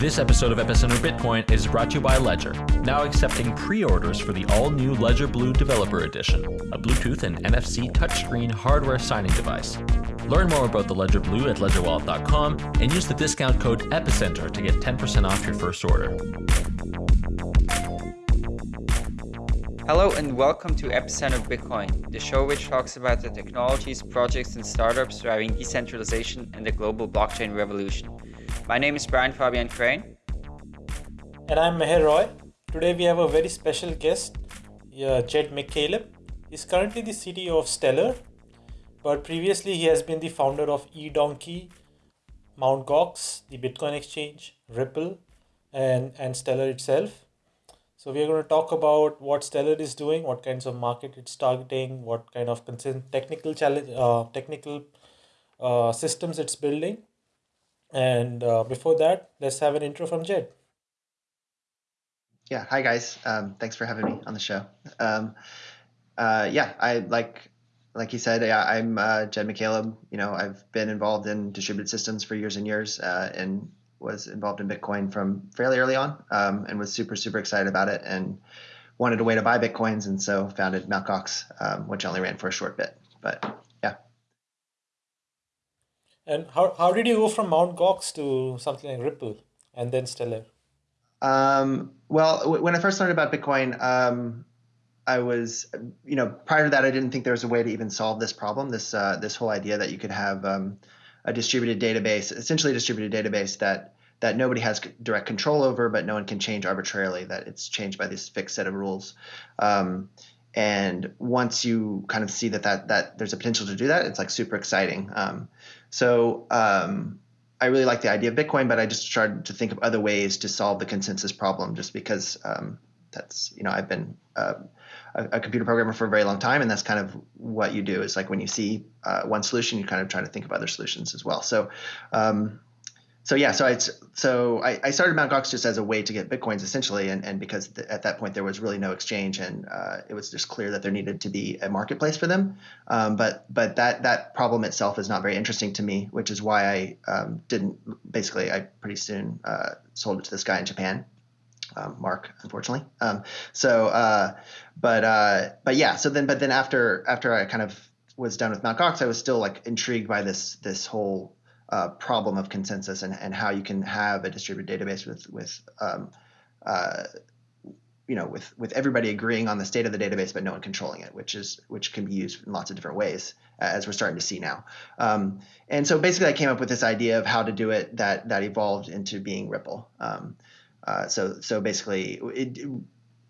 This episode of Epicenter Bitcoin is brought to you by Ledger, now accepting pre-orders for the all-new Ledger Blue Developer Edition, a Bluetooth and NFC touchscreen hardware signing device. Learn more about the Ledger Blue at ledgerwallet.com and use the discount code EPICENTER to get 10% off your first order. Hello and welcome to Epicenter Bitcoin, the show which talks about the technologies, projects, and startups driving decentralization and the global blockchain revolution. My name is Brian Fabian Crain. And I'm Meher Roy. Today we have a very special guest, uh, Jed McCaleb. He's currently the CTO of Stellar, but previously he has been the founder of eDonkey, Mt. Gox, the Bitcoin exchange, Ripple, and, and Stellar itself. So we are going to talk about what Stellar is doing, what kinds of market it's targeting, what kind of technical challenge, uh, technical uh, systems it's building. And uh, before that, let's have an intro from Jed. Yeah, hi guys. Um, thanks for having me on the show. Um, uh, yeah, I like like you said, yeah, I'm uh, Jed McCaleb. You know, I've been involved in distributed systems for years and years, uh, and was involved in Bitcoin from fairly early on um, and was super, super excited about it and wanted a way to buy Bitcoins. And so founded Mt. Um, which only ran for a short bit. But. And how, how did you go from Mount Gox to something like Ripple and then Stellar? Um, well, when I first learned about Bitcoin, um, I was, you know, prior to that, I didn't think there was a way to even solve this problem. This uh, this whole idea that you could have um, a distributed database, essentially a distributed database that that nobody has direct control over, but no one can change arbitrarily. That it's changed by this fixed set of rules. Um, and once you kind of see that that that there's a potential to do that, it's like super exciting. Um, so um, I really like the idea of Bitcoin, but I just started to think of other ways to solve the consensus problem, just because um, that's you know I've been uh, a, a, computer programmer for a very long time, and that's kind of what you do. Is like when you see uh, one solution, you kind of try to think of other solutions as well. So, um, so yeah, so I so I, I, started Mt. Gox just as a way to get bitcoins essentially, and and because th- at that point there was really no exchange, and uh, it was just clear that there needed to be a marketplace for them. Um, but but that that problem itself is not very interesting to me, which is why I um, didn't. Basically, I pretty soon uh, sold it to this guy in Japan um, Mark, unfortunately. Um, so, uh, but uh, but yeah. So then, but then after after I kind of was done with Mt. Gox, I was still like intrigued by this this whole uh, problem of consensus and, and how you can have a distributed database with with um, uh, you know with with everybody agreeing on the state of the database but no one controlling it which is which can be used in lots of different ways as we're starting to see now um, and so basically i came up with this idea of how to do it that that evolved into being ripple um, uh, so so basically, it,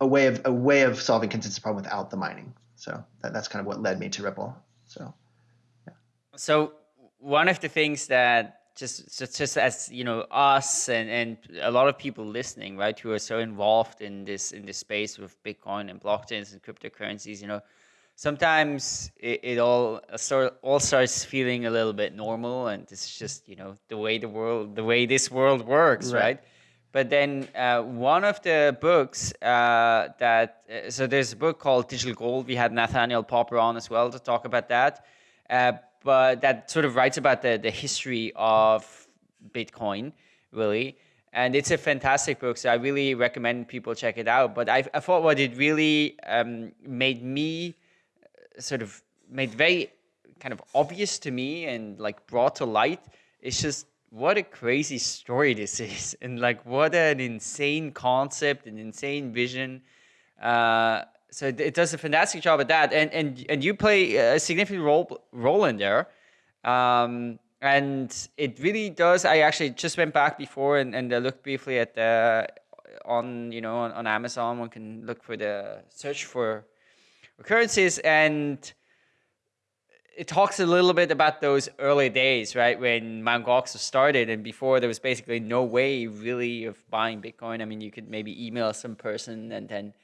a way of a way of solving consensus problem without the mining. So that, that's kind of what led me to Ripple. So yeah. So one of the things that just just, just as you know us and, and a lot of people listening right who are so involved in this in this space with bitcoin and blockchains and cryptocurrencies you know sometimes it, it all sort all starts feeling a little bit normal and it's just you know the way the world the way this world works right, right? But then uh, one of the books uh, that, uh, so there's a book called Digital Gold. We had Nathaniel Popper on as well to talk about that. But that sort of writes about the, the history of Bitcoin, really. And it's a fantastic book, so I really recommend people check it out. But I, I thought what it really um, made me uh, sort of made very kind of obvious to me and like brought to light is just what a crazy story this is and like what an insane concept an insane vision uh, so it does a fantastic job at that and and and you play a significant role role in there um, and it really does i actually just went back before and, and looked briefly at the on you know on, on amazon one can look for the search for occurrences and it talks a little bit about those early days, right? When Mt. Gox started and before there was basically no way really of buying Bitcoin. I mean, you could maybe email some person and then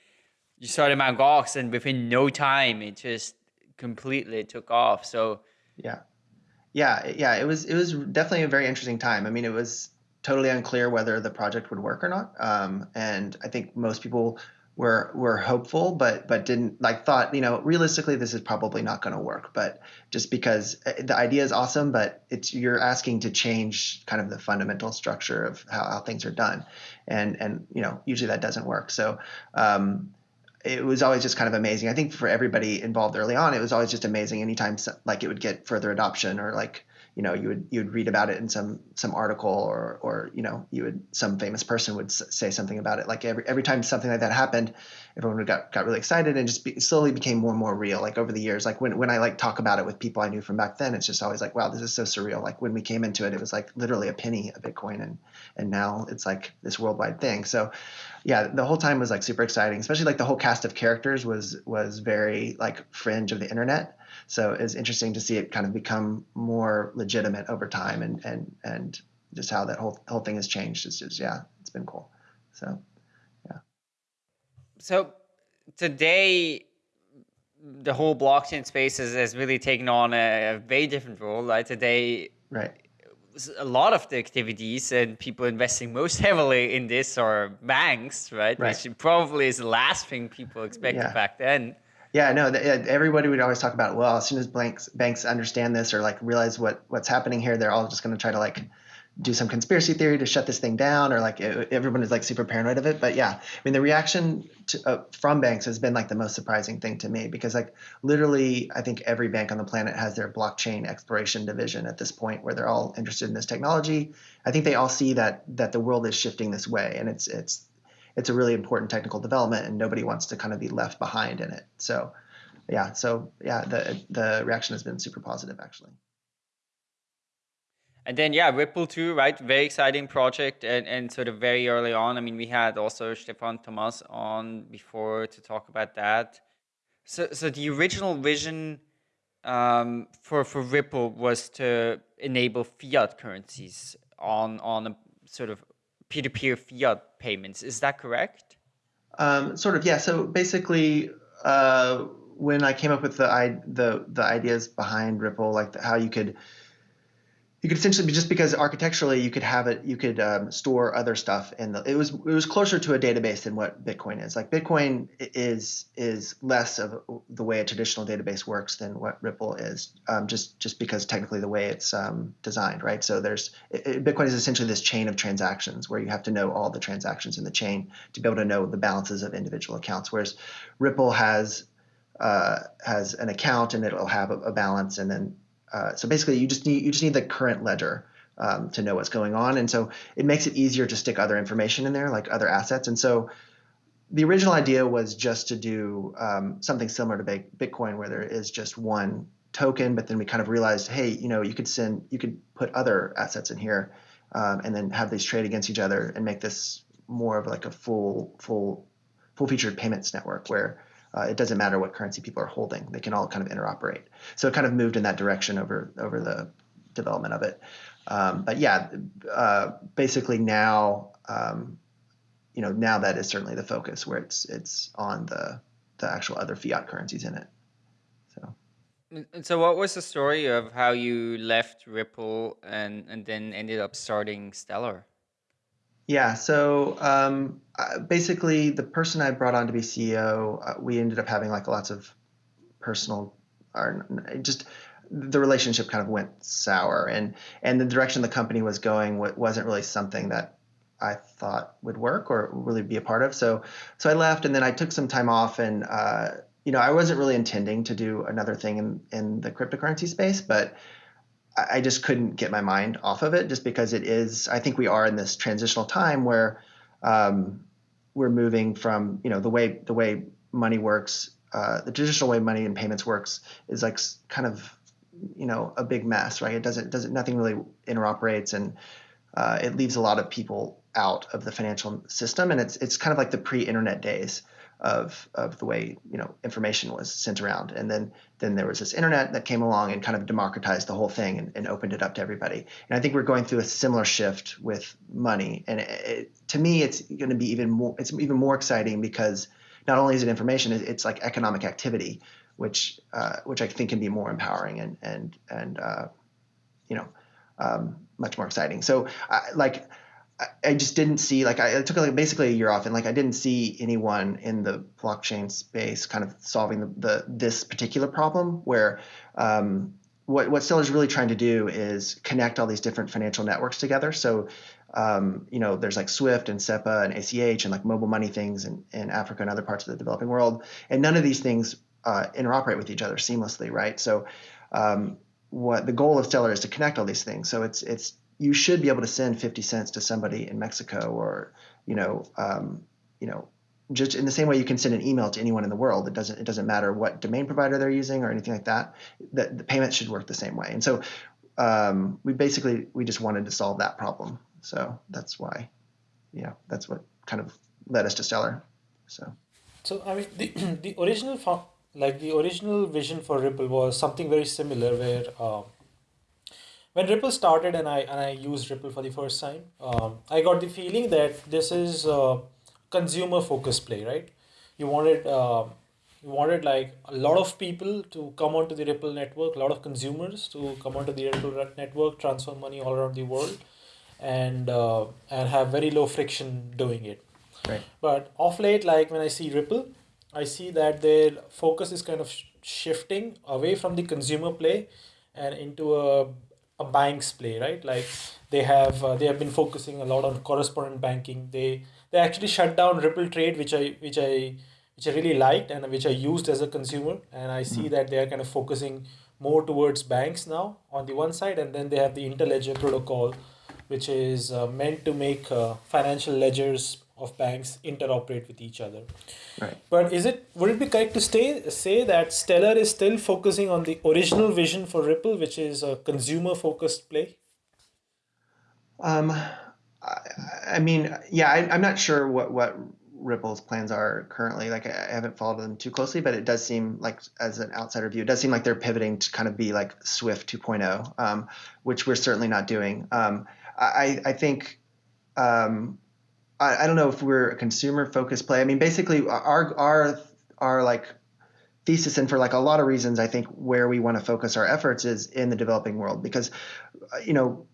you started Mt. Gox and within no time it just completely took off. So yeah, yeah, yeah, it was, it was definitely a very interesting time. I mean, it was totally unclear whether the project would work or not. Um, and I think most people were were hopeful, but but didn't like thought you know realistically this is probably not going to work. But just because uh, the idea is awesome, but it's you're asking to change kind of the fundamental structure of how, how things are done, and and you know usually that doesn't work. So. Um, it was always just kind of amazing. I think for everybody involved early on, it was always just amazing. Anytime like it would get further adoption or like you know you would you would read about it in some some article or or you know you would some famous person would say something about it. Like every every time something like that happened everyone got got really excited and just be, slowly became more and more real. Like over the years like when when I like talk about it with people I knew from back then it's just always like wow this is so surreal. Like when we came into it it was like literally a penny a bitcoin and and now it's like this worldwide thing. So yeah the whole time was like super exciting especially like the whole cast of characters was was very like fringe of the internet so it's interesting to see it kind of become more legitimate over time and and and just how that whole whole thing has changed. It's just yeah, it's been cool. So yeah. So today the whole blockchain space has, has really taken on a, a very different role. Right today, right a lot of the activities and people investing most heavily in this are banks, right? right. Which probably is the last thing people expected yeah. back then. Yeah, no, the, everybody would always talk about, well, as soon as banks banks understand this or like realize what what's happening here, they're all just going to try to like do some conspiracy theory to shut this thing down or like everyone is like super paranoid of it. But yeah, I mean, the reaction to, uh, from banks has been like the most surprising thing to me because like literally, I think every bank on the planet has their blockchain exploration division at this point where they're all interested in this technology. I think they all see that that the world is shifting this way and it's it's it's a really important technical development and nobody wants to kind of be left behind in it. So yeah, so yeah, the the reaction has been super positive actually. And then yeah, Ripple too, right? Very exciting project and, and sort of very early on. I mean, we had also Stefan Thomas on before to talk about that. So so the original vision um, for for Ripple was to enable fiat currencies on on a sort of peer-to-peer fiat payments. Is that correct? Um, sort of, yeah. So basically, uh, when I came up with the the the ideas behind Ripple, like the, how you could you could essentially just because architecturally you could have it you could um, store other stuff and it was it was closer to a database than what bitcoin is. Like bitcoin is is less of the way a traditional database works than what ripple is um, just just because technically the way it's um, designed right? So there's it, bitcoin is essentially this chain of transactions where you have to know all the transactions in the chain to be able to know the balances of individual accounts whereas ripple has uh, has an account and it'll have a, a balance and then uh, so basically, you just need you just need the current ledger um, to know what's going on, and so it makes it easier to stick other information in there, like other assets. And so the original idea was just to do um, something similar to Bitcoin, where there is just one token, but then we kind of realized, hey, you know, you could send, you could put other assets in here, um, and then have these trade against each other and make this more of like a full, full, full featured payments network where uh, it doesn't matter what currency people are holding; they can all kind of interoperate. So it kind of moved in that direction over over the development of it. Um, but yeah, uh, basically now, um, you know, now that is certainly the focus where it's it's on the the actual other fiat currencies in it. So. And so, what was the story of how you left Ripple and and then ended up starting Stellar? Yeah. So um, basically, the person I brought on to be CEO, uh, we ended up having like lots of personal, or just the relationship kind of went sour, and and the direction the company was going wasn't really something that I thought would work or really be a part of. So so I left, and then I took some time off, and uh, you know I wasn't really intending to do another thing in in the cryptocurrency space, but I just couldn't get my mind off of it just because it is, I think we are in this transitional time where um, we're moving from, you know, the way, the way money works, uh, the traditional way money and payments works is like kind of, you know, a big mess, right? It doesn't, doesn't, nothing really interoperates and uh, it leaves a lot of people out of the financial system. And it's, it's kind of like the pre-internet days of of the way you know information was sent around. And then then there was this internet that came along and kind of democratized the whole thing and, and opened it up to everybody. And i think we're going through a similar shift with money. And it, it, to me it's going to be even more it's even more exciting because not only is it information it's like economic activity which uh, which i think can be more empowering and and and uh, you know um, much more exciting. So uh, like I just didn't see like I, took like basically a year off and like I didn't see anyone in the blockchain space kind of solving the, the this particular problem where um, what what Stellar is really trying to do is connect all these different financial networks together. So um, you know there's like Swift and SEPA and ACH and like mobile money things in, in Africa and other parts of the developing world, and none of these things uh, interoperate with each other seamlessly, right? So um, what the goal of Stellar is to connect all these things. So it's it's you should be able to send 50 cents to somebody in Mexico or, you know, um, you know, just in the same way you can send an email to anyone in the world. It doesn't, it doesn't matter what domain provider they're using or anything like that, that the payment should work the same way. And so um, we basically, we just wanted to solve that problem. So that's why, yeah, that's what kind of led us to Stellar. So, so I mean, the, the original, like the original vision for Ripple was something very similar where, um, when Ripple started and I and I used Ripple for the first time, um, I got the feeling that this is a consumer focused play, right? You wanted uh, you wanted like a lot of people to come onto the Ripple network, a lot of consumers to come onto the Ripple network, transfer money all around the world, and uh, and have very low friction doing it. Right. But off late, like when I see Ripple, I see that their focus is kind of shifting away from the consumer play and into a a bank's play, right? Like they have uh, they have been focusing a lot on correspondent banking. They they actually shut down Ripple Trade, which I which I which I really liked and which I used as a consumer. And I see mm-hmm. that they are kind of focusing more towards banks now on the one side, and then they have the Interledger protocol, which is uh, meant to make uh, financial ledgers of banks interoperate with each other. Right. But is it would it be correct to stay, say that Stellar is still focusing on the original vision for Ripple, which is a consumer focused play? Um, I, I mean, yeah, I, am not sure what what Ripple's plans are currently. Like, I haven't followed them too closely, but it does seem like, as an outsider view, it does seem like they're pivoting to kind of be like Swift 2.0, um, which we're certainly not doing. Um, I I think um, I, I don't know if we're a consumer focused play. I mean, basically, our our our like thesis and for like a lot of reasons i think where we want to focus our efforts is in the developing world because uh, you know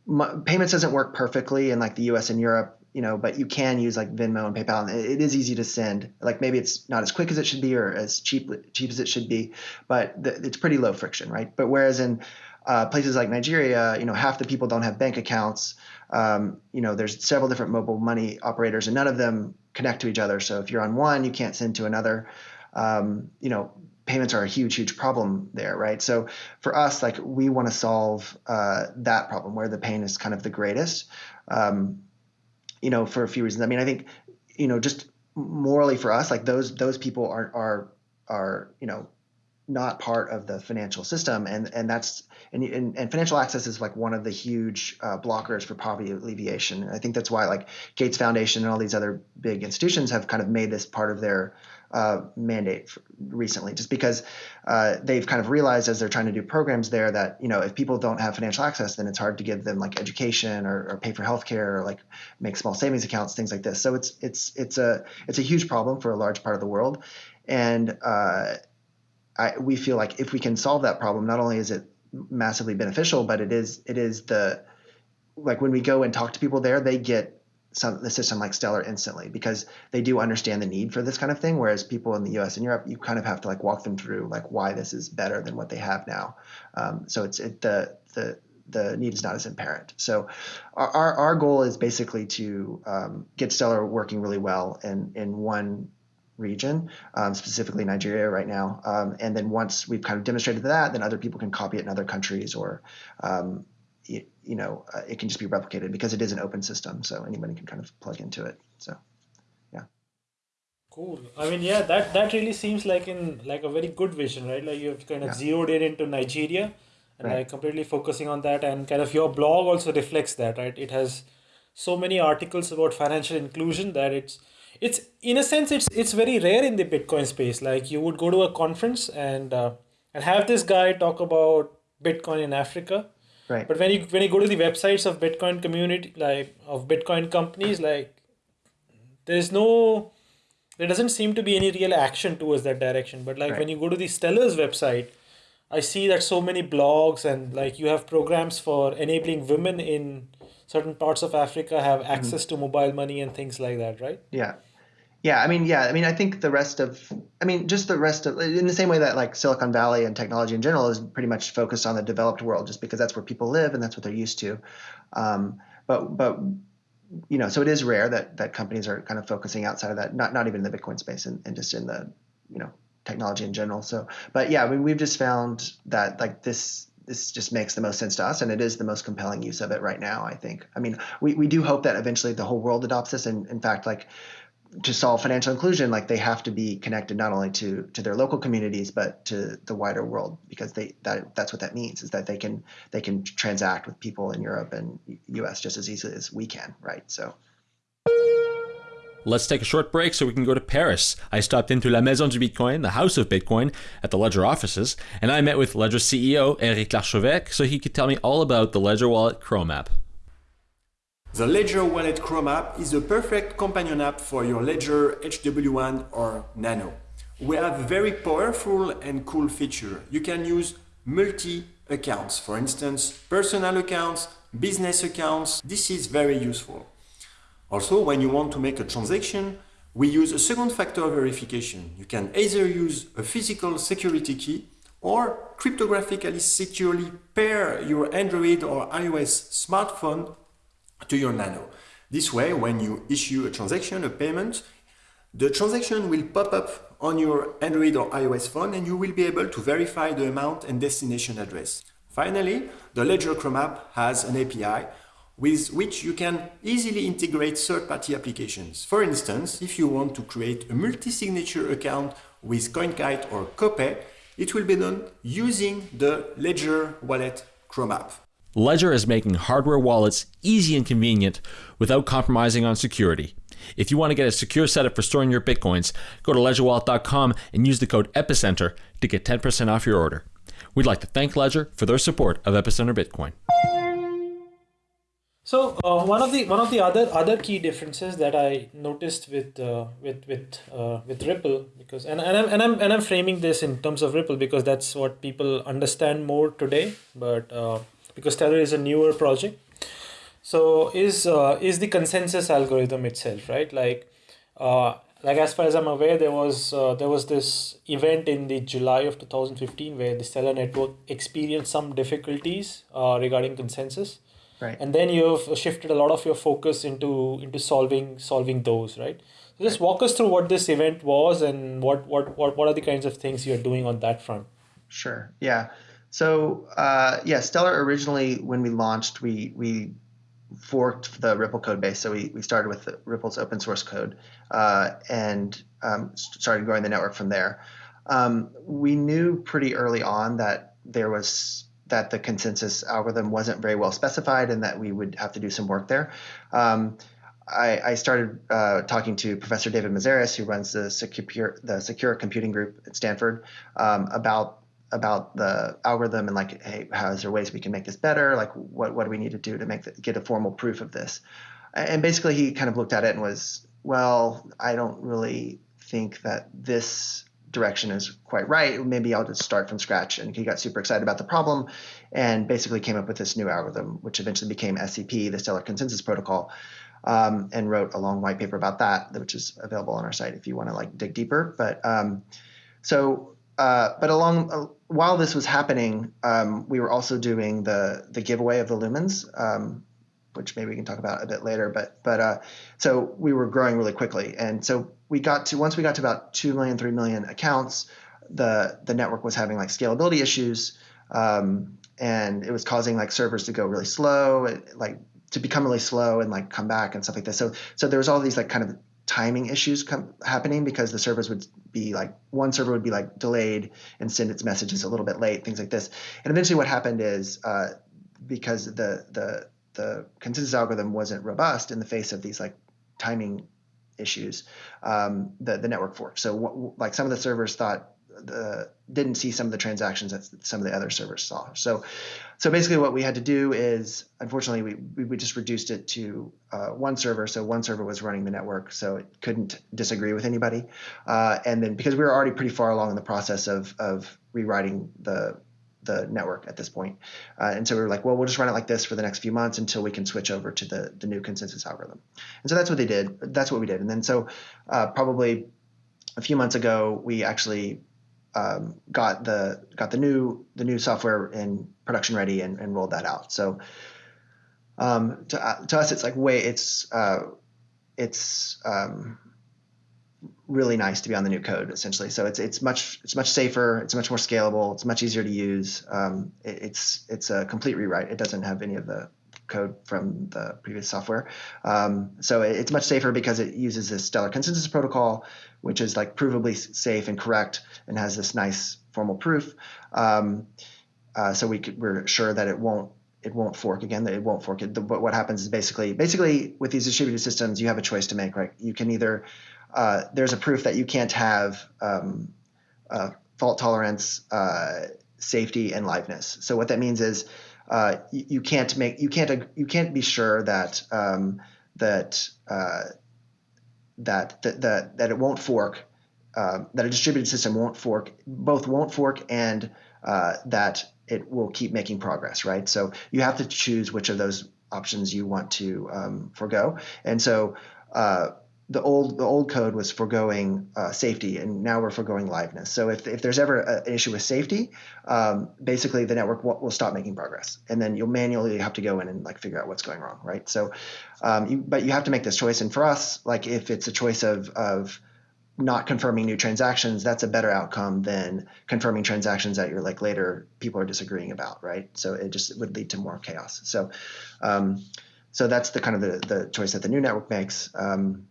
payments doesn't work perfectly in like the us and europe you know but you can use like venmo and paypal and it is easy to send like maybe it's not as quick as it should be or as cheap cheap as it should be but it's pretty low friction right but whereas in uh, places like nigeria you know half the people don't have bank accounts um, you know, there's several different mobile money operators, and none of them connect to each other. So if you're on one, you can't send to another. Um, you know, payments are a huge, huge problem there, right? So for us, like we want to solve uh, that problem where the pain is kind of the greatest. Um, you know, for a few reasons. I mean, I think, you know, just morally for us, like those those people are are are you know not part of the financial system, and and that's and, and, and financial access is like one of the huge uh, blockers for poverty alleviation. I think that's why like Gates Foundation and all these other big institutions have kind of made this part of their uh, mandate recently, just because uh, they've kind of realized as they're trying to do programs there that you know if people don't have financial access, then it's hard to give them like education or, or pay for healthcare or like make small savings accounts, things like this. So it's it's it's a it's a huge problem for a large part of the world, and uh, I, we feel like if we can solve that problem, not only is it massively beneficial, but it is it is the like when we go and talk to people there, they get some the system like Stellar instantly because they do understand the need for this kind of thing. Whereas people in the U.S. and Europe, you kind of have to like walk them through like why this is better than what they have now. Um, so it's it the the the need is not as apparent. So our our goal is basically to um, get Stellar working really well in in one region, um, specifically Nigeria right now. Um, and then once we've kind of demonstrated that, then other people can copy it in other countries or, um, you, you, know, uh, it can just be replicated because it is an open system. So anybody can kind of plug into it. So, yeah. Cool. I mean, yeah, that, that really seems like in like a very good vision, right? Like you've kind of yeah. zeroed in into Nigeria and right. like completely focusing on that and kind of your blog also reflects that, right? It has so many articles about financial inclusion that it's it's in a sense it's it's very rare in the bitcoin space like you would go to a conference and uh, and have this guy talk about bitcoin in africa right but when you when you go to the websites of bitcoin community like of bitcoin companies like there's no there doesn't seem to be any real action towards that direction but like right. when you go to the stellar's website I see that so many blogs and like you have programs for enabling women in certain parts of Africa have mm-hmm. access mm-hmm. to mobile money and things like that, right? Yeah. Yeah, I mean, yeah, I mean, I think the rest of, I mean, just the rest of, in the same way that like Silicon Valley and technology in general is pretty much focused on the developed world, just because that's where people live and that's what they're used to. Um, but, but, you know, so it is rare that that companies are kind of focusing outside of that, not not even in the Bitcoin space and, and just in the, you know, technology in general. So, but yeah, I mean, we've just found that like this this just makes the most sense to us and it is the most compelling use of it right now i think i mean we, we do hope that eventually the whole world adopts this and in fact like to solve financial inclusion like they have to be connected not only to to their local communities but to the wider world because they that that's what that means is that they can they can transact with people in europe and us just as easily as we can right so Let's take a short break so we can go to Paris. I stopped into La Maison du Bitcoin, the House of Bitcoin, at the Ledger offices, and I met with Ledger CEO Eric Larchevêque so he could tell me all about the Ledger Wallet Chrome app. The Ledger Wallet Chrome app is a perfect companion app for your Ledger HW1 or Nano. We have very powerful and cool feature. You can use multi-accounts, for instance, personal accounts, business accounts. This is very useful. Also, when you want to make a transaction, we use a second factor verification. You can either use a physical security key or cryptographically securely pair your Android or iOS smartphone to your Nano. This way, when you issue a transaction, a payment, the transaction will pop up on your Android or iOS phone and you will be able to verify the amount and destination address. Finally, the Ledger Chrome app has an API with which you can easily integrate third-party applications. For instance, if you want to create a multi-signature account with CoinKite or Copay, it will be done using the Ledger Wallet Chrome app. Ledger is making hardware wallets easy and convenient without compromising on security. If you want to get a secure setup for storing your bitcoins, go to ledgerwallet.com and use the code EPICENTER to get 10% off your order. We'd like to thank Ledger for their support of Epicenter Bitcoin. So uh, one of the one of the other other key differences that I noticed with uh, with with uh, with Ripple because and, and I'm and I'm and I'm framing this in terms of Ripple because that's what people understand more today. But uh, because Stellar is a newer project, so is uh, is the consensus algorithm itself right? Like uh, like as far as I'm aware, there was uh, there was this event in the July of two thousand fifteen where the Stellar network experienced some difficulties uh, regarding consensus. Right. And then you've shifted a lot of your focus into into solving solving those right? So just walk us through what this event was and what what what, what are the kinds of things you're doing on that front. Sure. Yeah so uh, yeah stellar originally when we launched we we forked the ripple code base so we, we started with ripple's open source code uh, and um, started growing the network from there um, we knew pretty early on that there was that the consensus algorithm wasn't very well specified and that we would have to do some work there. Um, I, I, started uh, talking to Professor David Mazières, who runs the secure the secure computing group at Stanford, um, about about the algorithm and like, hey, how is there ways we can make this better? Like, what what do we need to do to make the, get a formal proof of this? And basically, he kind of looked at it and was, well, I don't really think that this direction is quite right. Maybe I'll just start from scratch. And he got super excited about the problem and basically came up with this new algorithm, which eventually became SCP, the Stellar Consensus Protocol, um, and wrote a long white paper about that, which is available on our site if you want to like dig deeper. But um, so, uh, but along uh, while this was happening, um, we were also doing the the giveaway of the lumens. Um, which maybe we can talk about a bit later. But but uh, so we were growing really quickly, and so we got to once we got to about two million, three million accounts, the the network was having like scalability issues, um, and it was causing like servers to go really slow, like to become really slow and like come back and stuff like this. So so there was all these like kind of timing issues happening because the servers would be like one server would be like delayed and send its messages a little bit late, things like this. And eventually, what happened is uh, because the the the consensus algorithm wasn't robust in the face of these like timing issues, um, the the network forked. So like some of the servers thought the didn't see some of the transactions that some of the other servers saw. So so basically what we had to do is unfortunately we we just reduced it to uh, one server. So one server was running the network, so it couldn't disagree with anybody. Uh, and then because we were already pretty far along in the process of of rewriting the the network at this point. Uh, and so we were like, well, we'll just run it like this for the next few months until we can switch over to the, the new consensus algorithm. And so that's what they did. That's what we did. And then so uh, probably a few months ago, we actually um, got the got the new the new software in production ready and, and rolled that out. So um, to, uh, to us, it's like way it's uh, it's um, really nice to be on the new code essentially. So it's it's much it's much safer. It's much more scalable. It's much easier to use. Um, it, it's it's a complete rewrite. It doesn't have any of the code from the previous software. Um, so it, it's much safer because it uses this Stellar consensus protocol, which is like provably safe and correct and has this nice formal proof. Um, uh, so we could, we're sure that it won't it won't fork again. That it won't fork. It, the, what happens is basically basically with these distributed systems, you have a choice to make. Right? You can either uh, there's a proof that you can't have um, uh, fault tolerance, uh, safety, and liveness. So what that means is uh, you, you, can't make you can't you can't be sure that um, that, uh, that that that it won't fork. Um, that a distributed system won't fork, both won't fork and that it will keep making progress, right? So you have to choose which of those options you want to um, forego. And so uh, the old the old code was foregoing uh, safety, and now we're foregoing liveness. So if, if there's ever a, an issue with safety, um, basically the network will, will, stop making progress, and then you'll manually have to go in and like figure out what's going wrong, right? So, um, you, but you have to make this choice, and for us, like if it's a choice of of not confirming new transactions, that's a better outcome than confirming transactions that you're like later people are disagreeing about, right? So it just would lead to more chaos. So, um, so that's the kind of the, the choice that the new network makes. Um,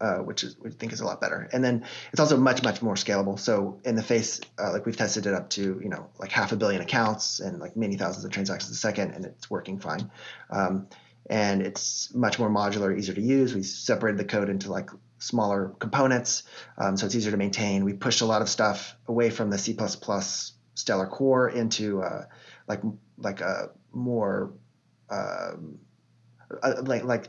uh, which is we think is a lot better. And then it's also much much more scalable. So in the face, uh, like we've tested it up to you know like half a billion accounts and like many thousands of transactions a second, and it's working fine. Um, and it's much more modular, easier to use. We separated the code into like smaller components, um, so it's easier to maintain. We pushed a lot of stuff away from the C++ Stellar core into uh, like like a more um, uh, like like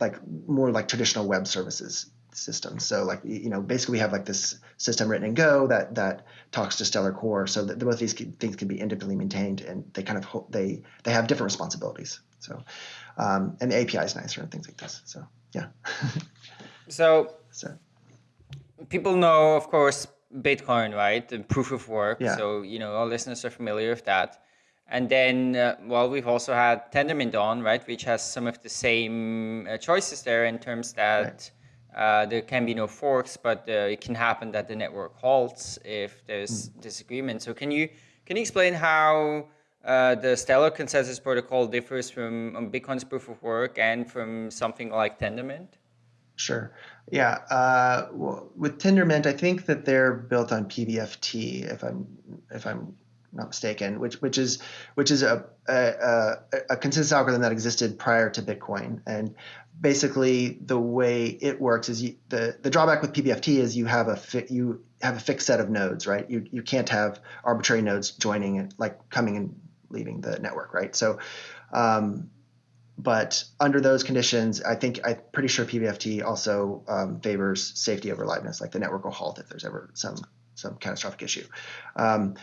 like more like traditional web services systems. So like you know basically we have like this system written in Go that that talks to Stellar Core, so that both these things can be independently maintained and they kind of they they have different responsibilities. So um, and the API is nicer and things like this. So yeah. so, so people know, of course, Bitcoin, right? The proof of work. Yeah. So you know, all listeners are familiar with that. And then, uh, well, we've also had Tendermint on, right, which has some of the same uh, choices there in terms that right. uh, there can be no forks, but uh, it can happen that the network halts if there's mm. disagreement. So can you can you explain how uh, the Stellar consensus protocol differs from um, Bitcoin's proof of work and from something like Tendermint? Sure. Yeah. Uh, well, with Tendermint, I think that they're built on PBFT. If I'm if I'm not mistaken, which which is which is a, a, a consensus algorithm that existed prior to Bitcoin. And basically, the way it works is you, the the drawback with PBFT is you have a fi, you have a fixed set of nodes, right? You you can't have arbitrary nodes joining it, like coming and leaving the network, right? So. Um, but under those conditions, I think I'm pretty sure PBFT also um, favors safety over liveness. Like the network will halt if there's ever some some catastrophic issue. Um,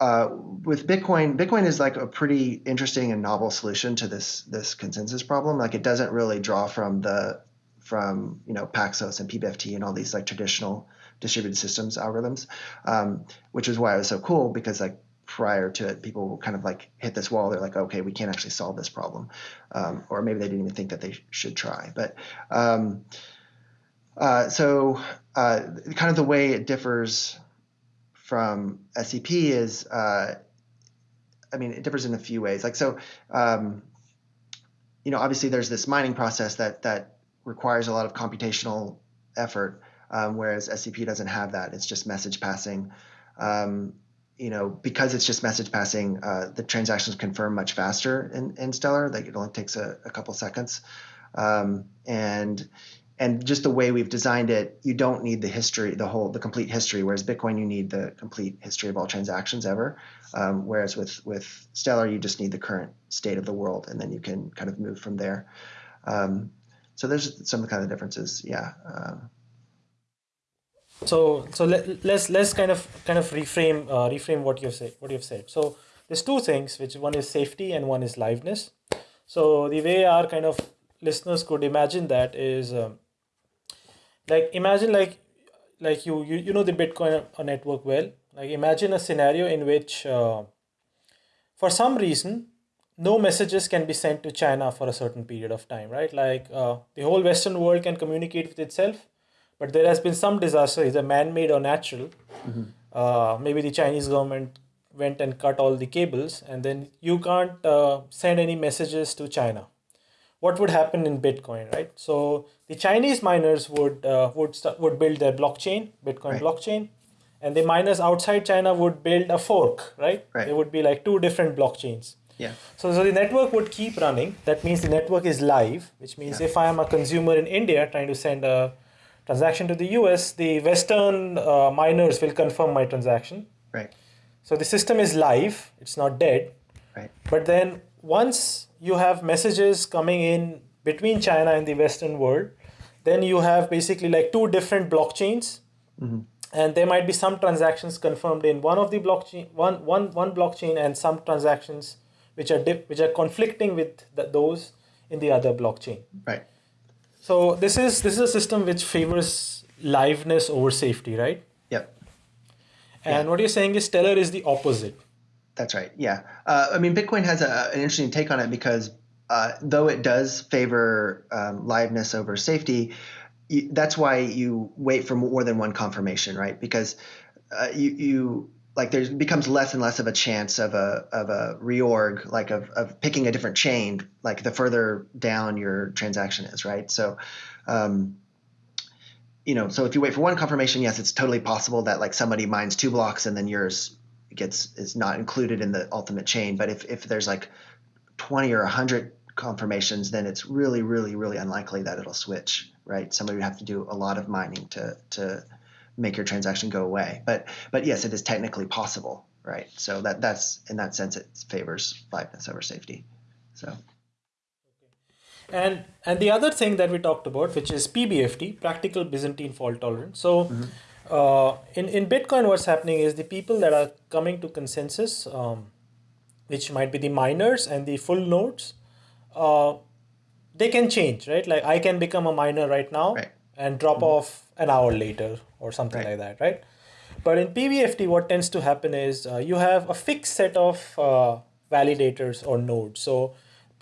uh, with Bitcoin, Bitcoin is like a pretty interesting and novel solution to this this consensus problem. Like it doesn't really draw from the from you know Paxos and PBFT and all these like traditional distributed systems algorithms, um, which is why it was so cool because like prior to it, people kind of like hit this wall. They're like, okay, we can't actually solve this problem, um, or maybe they didn't even think that they should try. But um, uh, so uh, kind of the way it differs from SCP is, uh, I mean, it differs in a few ways. Like so, um, you know, obviously there's this mining process that that requires a lot of computational effort, um, whereas SCP doesn't have that. It's just message passing. Um, you know, because it's just message passing, uh, the transactions confirm much faster in, in Stellar. Like it only takes a, a couple seconds, um, and and just the way we've designed it, you don't need the history, the whole, the complete history. Whereas Bitcoin, you need the complete history of all transactions ever. Um, whereas with with Stellar, you just need the current state of the world, and then you can kind of move from there. Um, so there's some kind of differences, yeah. Uh, so so let, let's let's kind of kind of reframe uh, reframe what you've said what you've said. So there's two things, which one is safety and one is liveness. So the way our kind of listeners could imagine that is um, like imagine like like you you, you know the Bitcoin network well. Like imagine a scenario in which uh, for some reason no messages can be sent to China for a certain period of time, right? Like uh, the whole Western world can communicate with itself, but there has been some disaster, either man-made or natural. Mm-hmm. Uh, maybe the Chinese government went and cut all the cables, and then you can't uh, send any messages to China. What would happen in Bitcoin, right? So the Chinese miners would uh, would start, would build their blockchain, Bitcoin right. blockchain, and the miners outside China would build a fork, right? right? There would be like two different blockchains yeah. So, so the network would keep running. That means the network is live, which means yeah. if I am a consumer in India trying to send a transaction to the US, the Western uh, miners will confirm my transaction. Right. So the system is live. It's not dead. Right. But then once you have messages coming in between China and the Western world, then you have basically like two different blockchains. Mm-hmm and there might be some transactions confirmed in one of the blockchain one, one, one blockchain and some transactions which are dip, which are conflicting with the, those in the other blockchain. Right. So this is this is a system which favors liveness over safety, right? Yep. And yeah. what you're saying is Stellar is the opposite. That's right. Yeah. Uh, I mean, Bitcoin has a, an interesting take on it because uh, though it does favor um, liveness over safety, you, that's why you wait for more than one confirmation, right? Because uh, you you like there becomes less and less of a chance of a of a reorg like of, of picking a different chain like the further down your transaction is right so um, you know so if you wait for one confirmation yes it's totally possible that like somebody mines two blocks and then yours gets is not included in the ultimate chain but if if there's like 20 or 100 confirmations then it's really really really unlikely that it'll switch right somebody would have to do a lot of mining to to make your transaction go away. But but yes, it is technically possible, right? So that that's in that sense it favors liveness over safety. So. And and the other thing that we talked about, which is PBFT, practical Byzantine fault tolerance. So. Mm-hmm. Uh, in, in Bitcoin, what's happening is the people that are coming to consensus, um, which might be the miners and the full nodes, uh, they can change, right? Like I can become a miner right now right. and drop mm-hmm. off an hour later or something right. like that, right? But in PBFT, what tends to happen is uh, you have a fixed set of uh, validators or nodes. So,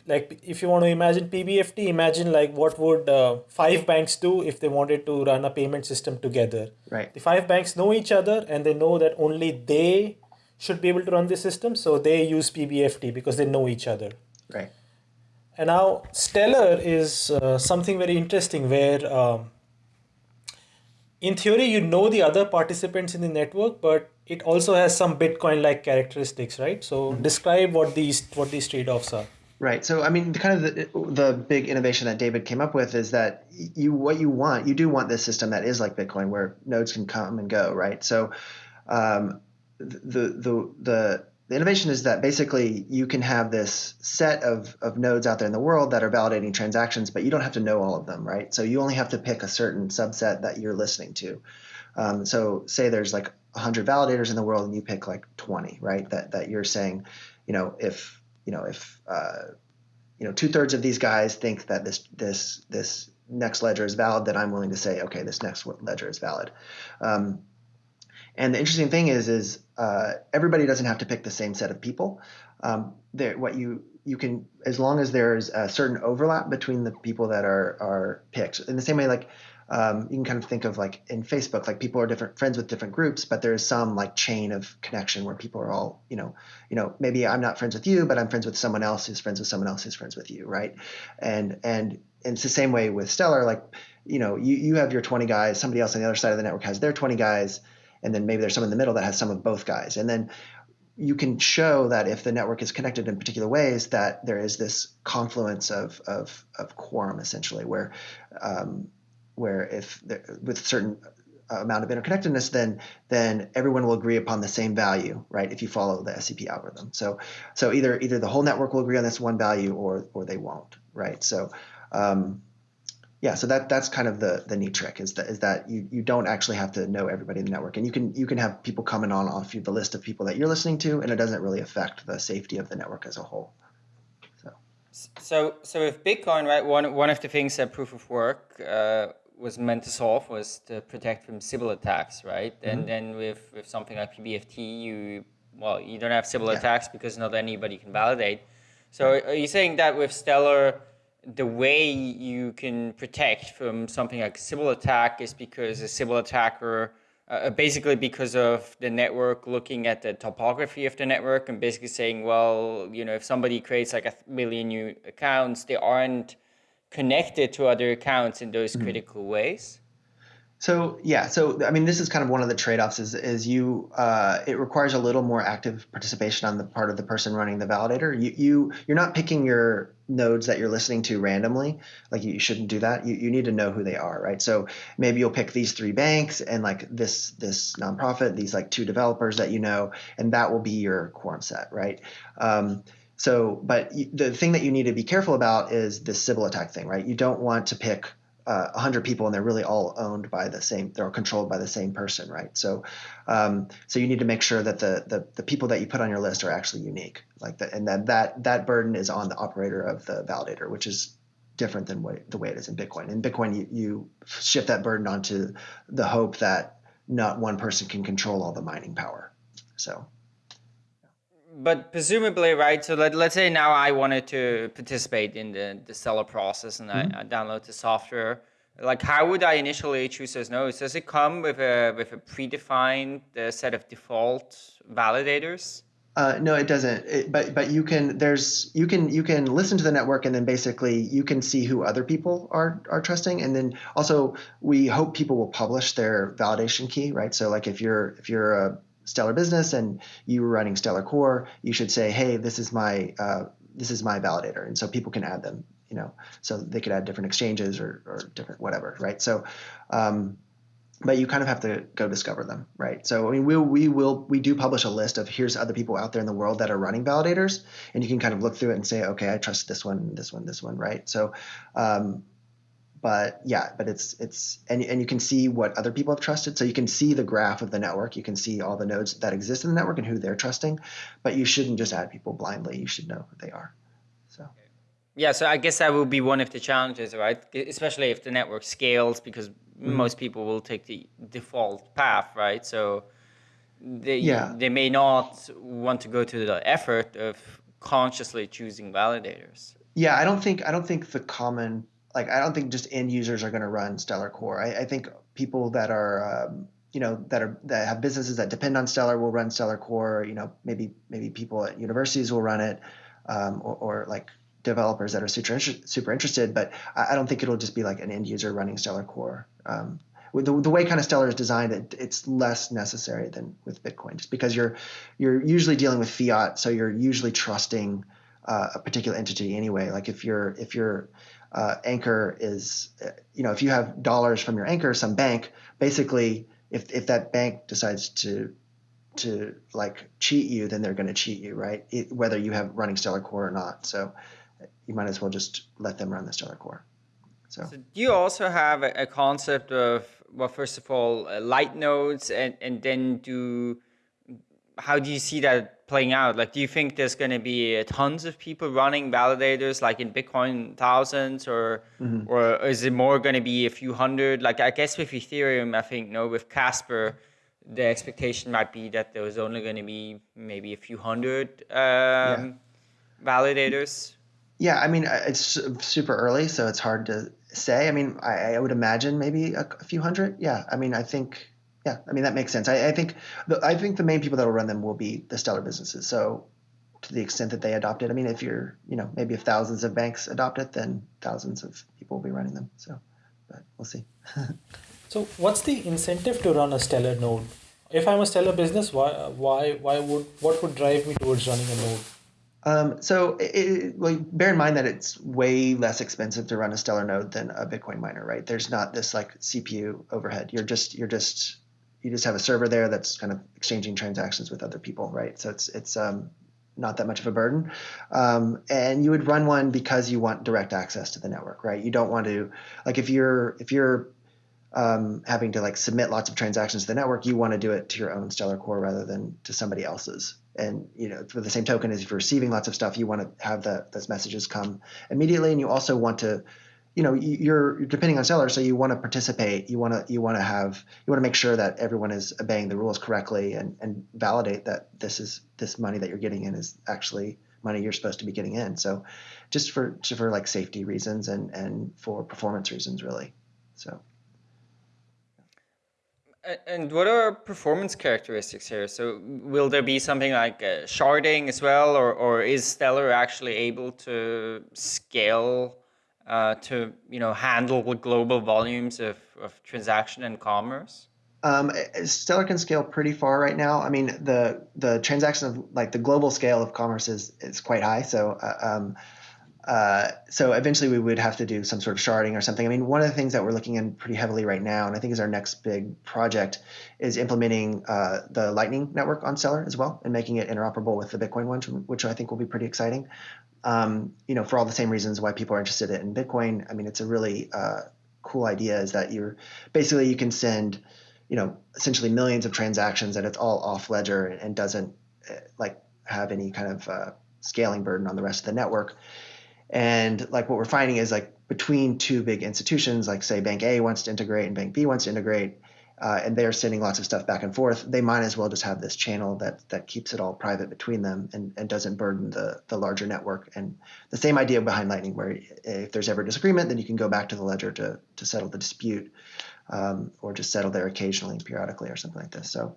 like if you want to imagine PBFT, imagine like what would uh, five banks do if they wanted to run a payment system together. Right. The five banks know each other and they know that only they should be able to run the system, so they use PBFT because they know each other. Right. And now Stellar is uh, something very interesting where um, in theory you know the other participants in the network but it also has some bitcoin like characteristics right so mm-hmm. describe what these what these trade-offs are right so i mean the kind of the, the big innovation that david came up with is that you what you want you do want this system that is like bitcoin where nodes can come and go right so um, the the the the innovation is that basically you can have this set of, of nodes out there in the world that are validating transactions, but you don't have to know all of them, right? So you only have to pick a certain subset that you're listening to. Um, so say there's like 100 validators in the world and you pick like 20, right? That, that you're saying, you know, if, you know, if, uh, you know, two thirds of these guys think that this, this, this next ledger is valid, then I'm willing to say, okay, this next ledger is valid. Um, and the interesting thing is, is uh, everybody doesn't have to pick the same set of people. Um, what you you can, as long as there's a certain overlap between the people that are are picked. In the same way, like um, you can kind of think of like in Facebook, like people are different friends with different groups, but there's some like chain of connection where people are all, you know, you know, maybe I'm not friends with you, but I'm friends with someone else who's friends with someone else who's friends with you, right? And and, and it's the same way with Stellar, like, you know, you you have your 20 guys, somebody else on the other side of the network has their 20 guys and then maybe there's some in the middle that has some of both guys and then you can show that if the network is connected in particular ways that there is this confluence of of, of quorum essentially where um, where if with certain amount of interconnectedness then then everyone will agree upon the same value right if you follow the SCP algorithm so so either either the whole network will agree on this one value or or they won't right so um, yeah, so that that's kind of the the neat trick is that is that you you don't actually have to know everybody in the network, and you can you can have people coming on off the list of people that you're listening to, and it doesn't really affect the safety of the network as a whole. So, so so with Bitcoin, right? One one of the things that proof of work uh, was meant to solve was to protect from Sybil attacks, right? Mm-hmm. And then with with something like PBFT, you well you don't have Sybil yeah. attacks because not anybody can validate. So are you saying that with Stellar? the way you can protect from something like Sybil attack is because a Sybil attacker, uh, basically because of the network looking at the topography of the network and basically saying, well, you know, if somebody creates like a million new accounts, they aren't connected to other accounts in those mm -hmm. critical ways. So yeah, so I mean, this is kind of one of the trade-offs. Is is you uh, it requires a little more active participation on the part of the person running the validator. You you you're not picking your nodes that you're listening to randomly. Like you, you shouldn't do that. You you need to know who they are, right? So maybe you'll pick these three banks and like this this nonprofit, these like two developers that you know, and that will be your quorum set, right? Um, so, but the thing that you need to be careful about is this Sybil attack thing, right? You don't want to pick uh, 100 people and they're really all owned by the same they're all controlled by the same person right? So um, so you need to make sure that the, the the people that you put on your list are actually unique like that and that that that burden is on the operator of the validator which is different than way, the way it is in bitcoin. In bitcoin you, you shift that burden onto the hope that not one person can control all the mining power. So but presumably, right? So let, let's say now I wanted to participate in the, the Stellar process and mm-hmm. I, I, download the software. Like, how would I initially choose those nodes? Does it come with a with a predefined uh, set of default validators? Uh, no, it doesn't. It, but but you can there's you can you can listen to the network and then basically you can see who other people are are trusting and then also we hope people will publish their validation key, right? So like if you're if you're a Stellar Business and you were running Stellar Core, you should say, hey, this is my uh, this is my validator, and so people can add them. You know, so they could add different exchanges or, or different whatever, right? So, um, but you kind of have to go discover them, right? So I mean, we we will we do publish a list of here's other people out there in the world that are running validators, and you can kind of look through it and say, okay, I trust this one, this one, this one, right? So, um, but yeah, but it's it's and and you can see what other people have trusted. So you can see the graph of the network. You can see all the nodes that exist in the network and who they're trusting. But you shouldn't just add people blindly. You should know who they are. So. Yeah, so I guess that will be one of the challenges, right? Especially if the network scales, because mm-hmm. most people will take the default path, right? So they yeah. they may not want to go to the effort of consciously choosing validators. Yeah, I don't think I don't think the common like I don't think just end users are going to run Stellar Core. I, I think people that are um, you know that are that have businesses that depend on Stellar will run Stellar Core. You know maybe maybe people at universities will run it, um, or, or, like developers that are super super interested. But I, I, don't think it'll just be like an end user running Stellar Core. Um, the, the way kind of Stellar is designed, it, it's less necessary than with Bitcoin, just because you're you're usually dealing with fiat, so you're usually trusting uh, a particular entity anyway. Like if you're if you're uh, anchor is, you know, if you have dollars from your anchor, some bank, basically, if if that bank decides to to like cheat you, then they're going to cheat you, right? It, whether you have running Stellar Core or not. So you might as well just let them run the Stellar Core. So, so do you also have a, a, concept of well, first of all, uh, light nodes, and and then do how do you see that playing out? Like, do you think there's going to be tons of people running validators, like in Bitcoin, thousands, or mm-hmm. or is it more going to be a few hundred? Like, I guess with Ethereum, I think no, with Casper, the expectation might be that there was only going to be maybe a few hundred um, yeah. validators. Yeah, I mean, it's super early, so it's hard to say. I mean, I, I would imagine maybe a, a few hundred. Yeah, I mean, I think yeah, I mean that makes sense. I, I think the, I think the main people that will run them will be the stellar businesses. So to the extent that they adopt it, I mean, if you're you know maybe if thousands of banks adopt it, then thousands of people will be running them. So, but we'll see. so what's the incentive to run a stellar node? If I'm a stellar business, why why why would what would drive me towards running a node? Um, so it, well, bear in mind that it's way less expensive to run a Stellar node than a Bitcoin miner, right? There's not this like CPU overhead. You're just you're just you just have a server there that's kind of exchanging transactions with other people, right? So it's it's um, not that much of a burden. Um, and you would run one because you want direct access to the network, right? You don't want to like if you're if you're um, having to like submit lots of transactions to the network, you want to do it to your own Stellar core rather than to somebody else's. And you know, for the same token, as if you're receiving lots of stuff, you want to have the, those messages come immediately, and you also want to you know you're, depending on Stellar so you want to participate you want to you want to have you want to make sure that everyone is obeying the rules correctly and and validate that this is this money that you're getting in is actually money you're supposed to be getting in. So just for just for like safety reasons and and for performance reasons really. So. And what are performance characteristics here? So will there be something like uh, sharding as well, or, or is Stellar actually able to scale uh, to you know handle the global volumes of, of transaction and commerce? Um, Stellar can scale pretty far right now. I mean, the the transaction of like the global scale of commerce is is quite high. So uh, um, uh, so eventually we would have to do some sort of sharding or something. I mean, one of the things that we're looking in pretty heavily right now, and I think is our next big project, is implementing uh, the Lightning network on Stellar as well and making it interoperable with the Bitcoin one, which I think will be pretty exciting. Um, you know, for all the same reasons why people are interested in Bitcoin. I mean, it's a really uh, cool idea. Is that you're basically you can send, you know, essentially millions of transactions, and it's all off ledger and doesn't uh, like have any kind of uh, scaling burden on the rest of the network and like what we're finding is like between two big institutions, like say Bank A wants to integrate and Bank B wants to integrate, uh, and they're sending lots of stuff back and forth, they might as well just have this channel that that keeps it all private between them and, and doesn't burden the the larger network. And the same idea behind Lightning, where if there's ever a disagreement, then you can go back to the ledger to to settle the dispute, um, or just settle there occasionally, periodically, or something like this. So.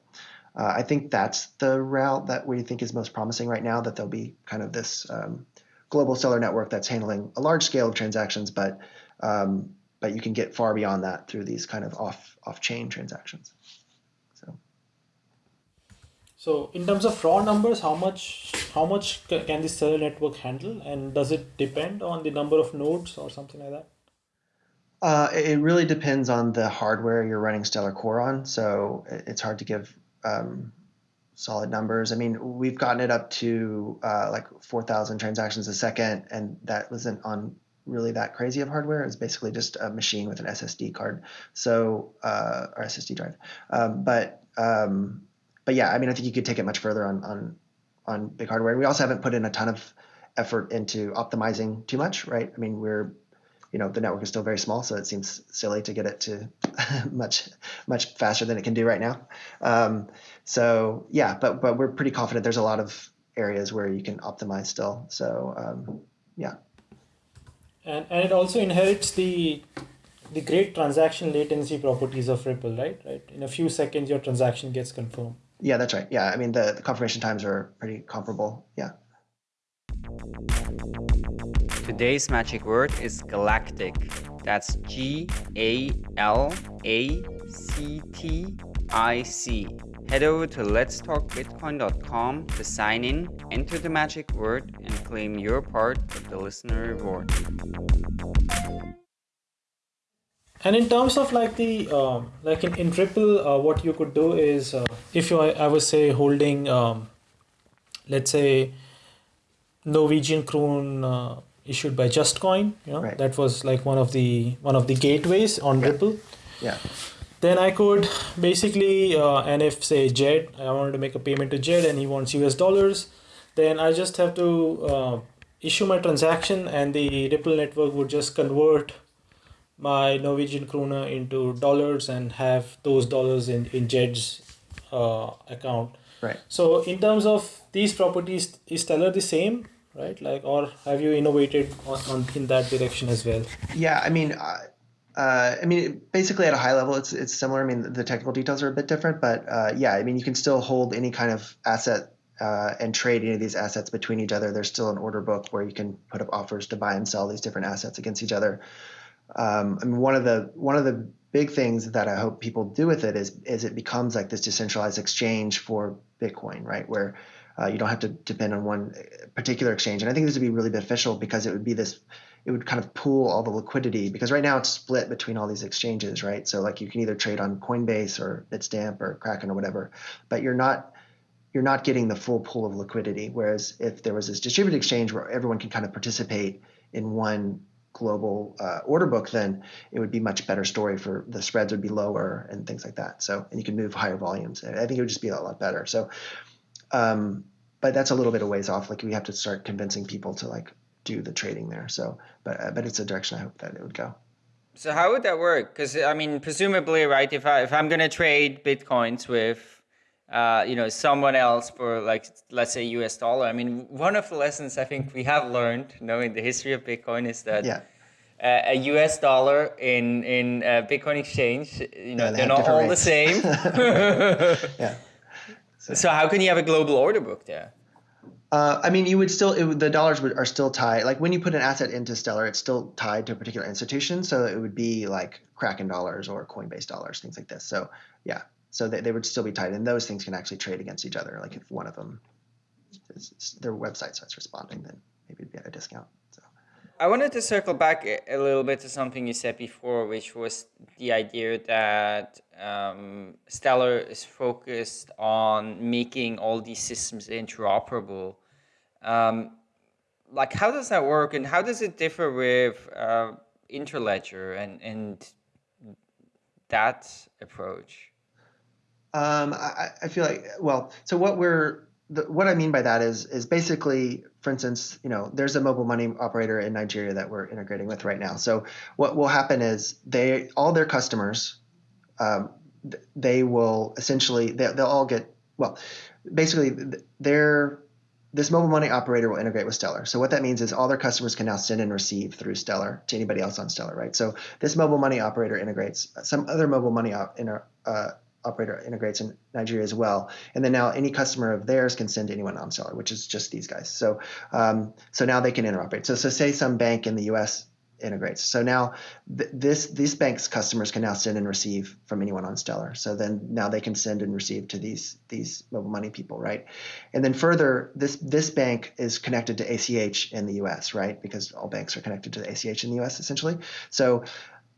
Uh, I think that's the route that we think is most promising right now. That there'll be kind of this um, global Stellar network that's handling a large scale of transactions, but um, but you can get far beyond that through these kind of off off chain transactions. So. So in terms of raw numbers, how much how much can the Stellar network handle, and does it depend on the number of nodes or something like that? Uh, it really depends on the hardware you're running Stellar Core on. So it's hard to give um, solid numbers. I mean, we've gotten it up to uh, like 4,000 transactions a second, and that wasn't on really that crazy of hardware. It's basically just a machine with an SSD card, so uh, or SSD drive. Um, but um, but yeah, I mean, I think you could take it much further on on on big hardware. We also haven't put in a ton of effort into optimizing too much, right? I mean, we're you know the network is still very small, so it seems silly to get it to much much faster than it can do right now. Um, so yeah, but but we're pretty confident. There's a lot of areas where you can optimize still. So um, yeah. And and it also inherits the the great transaction latency properties of Ripple, right? Right. In a few seconds, your transaction gets confirmed. Yeah, that's right. Yeah, I mean the, the confirmation times are pretty comparable. Yeah. Today's magic word is galactic. That's G A L A C T I C. Head over to letstalkbitcoin.com to sign in, enter the magic word, and claim your part of the listener reward. And in terms of like the uh, like in, in Ripple, uh, what you could do is uh, if you I would say holding um, let's say Norwegian krone uh, issued by Justcoin. You know, right. that was like one of the one of the gateways on yeah. Ripple. Yeah. Then I could basically, uh, and if say Jed, I wanted to make a payment to Jed, and he wants US dollars, then I just have to uh, issue my transaction, and the Ripple network would just convert my Norwegian krona into dollars and have those dollars in in Jed's uh, account. Right. So in terms of these properties, is Stellar the same? Right? Like, or have you innovated on, on in that direction as well? Yeah, I mean, uh, uh, I mean, basically at a high level, it's it's similar. I mean, the technical details are a bit different, but uh, yeah, I mean, you can still hold any kind of asset uh, and trade any of these assets between each other. There's still an order book where you can put up offers to buy and sell these different assets against each other. Um, I mean, one of the one of the big things that I hope people do with it is is it becomes like this decentralized exchange for Bitcoin, right? Where uh, you don't have to depend on one particular exchange. And I think this would be really beneficial because it would be this, it would kind of pool all the liquidity because right now it's split between all these exchanges, right? So like you can either trade on Coinbase or Bitstamp or Kraken or whatever, but you're not you're not getting the full pool of liquidity. Whereas if there was this distributed exchange where everyone can kind of participate in one global uh, order book, then it would be much better story for the spreads would be lower and things like that. So and you can move higher volumes. I think it would just be a lot better. So, um, but that's a little bit of ways off. Like we have to start convincing people to like do the trading there. So, but uh, but it's a direction I hope that it would go. So how would that work? Because I mean, presumably, right? If I if I'm gonna trade bitcoins with uh, you know, someone else for like, let's say US dollar. I mean, one of the lessons I think we have learned knowing the history of Bitcoin is that yeah. uh, a US dollar in, in uh, Bitcoin exchange, you know, they're not all rates. the same. yeah. So. how can you have a global order book there? Uh, I mean, you would still it, the dollars would, are still tied. Like when you put an asset into Stellar, it's still tied to a particular institution. So it would be like Kraken dollars or Coinbase dollars, things like this. So yeah, so they, they would still be tied and those things can actually trade against each other like if one of them is, their website starts responding then maybe it'd be at a discount i wanted to circle back a little bit to something you said before which was the idea that um, stellar is focused on making all these systems interoperable. Um, like how does that work and how does it differ with uh, interledger and and that approach? Um, I, I feel like well, so what we're the, what I mean by that is is basically, for instance, you know, there's a mobile money operator in Nigeria that we're integrating with right now. So what will happen is they all their customers, um, they will essentially they, they'll all get well, basically their this mobile money operator will integrate with Stellar. So what that means is all their customers can now send and receive through Stellar to anybody else on Stellar, right? So this mobile money operator integrates some other mobile money op, inter, uh, operator integrates in Nigeria as well. And then now any customer of theirs can send to anyone on Stellar, which is just these guys. So um, so now they can interoperate. So so say some bank in the U.S. integrates. So now th- this this bank's customers can now send and receive from anyone on Stellar. So then now they can send and receive to these these mobile money people, right? And then further, this this bank is connected to ACH in the U.S., right? Because all banks are connected to the ACH in the U.S. essentially. So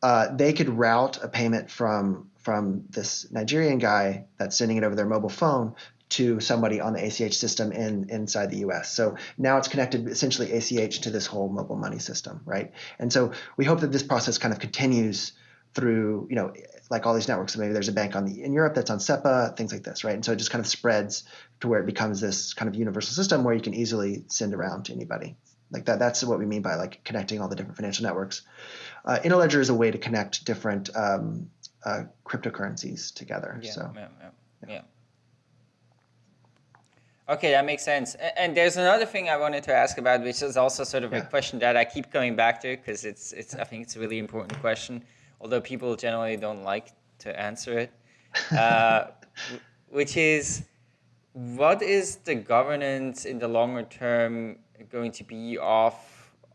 uh, they could route a payment from from this Nigerian guy that's sending it over their mobile phone to somebody on the ACH system in inside the US. So now it's connected essentially ACH to this whole mobile money system, right? And so we hope that this process kind of continues through, you know, like all these networks. So maybe there's a bank on the in Europe that's on SEPA, things like this, right? And so it just kind of spreads to where it becomes this kind of universal system where you can easily send around to anybody. Like that, that's what we mean by like connecting all the different financial networks. Uh, Interledger is a way to connect different um, uh, cryptocurrencies together. Yeah, so yeah, yeah, yeah. Okay, that makes sense. And there's another thing I wanted to ask about, which is also sort of a question that I keep coming back to because it's it's I think it's a really important question, although people generally don't like to answer it. Uh, which is, what is the governance in the longer term going to be of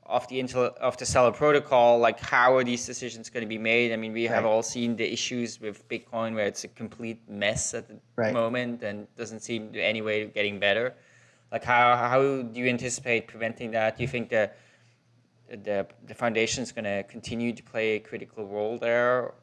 of the Intel of the Stellar protocol, like how are these decisions going to be made? I mean, we have all seen the issues with Bitcoin where it's a complete mess at the right. moment and doesn't seem to any way getting better. Like how how do you anticipate preventing that? Do you think the the the foundation is going to continue to play a critical role there?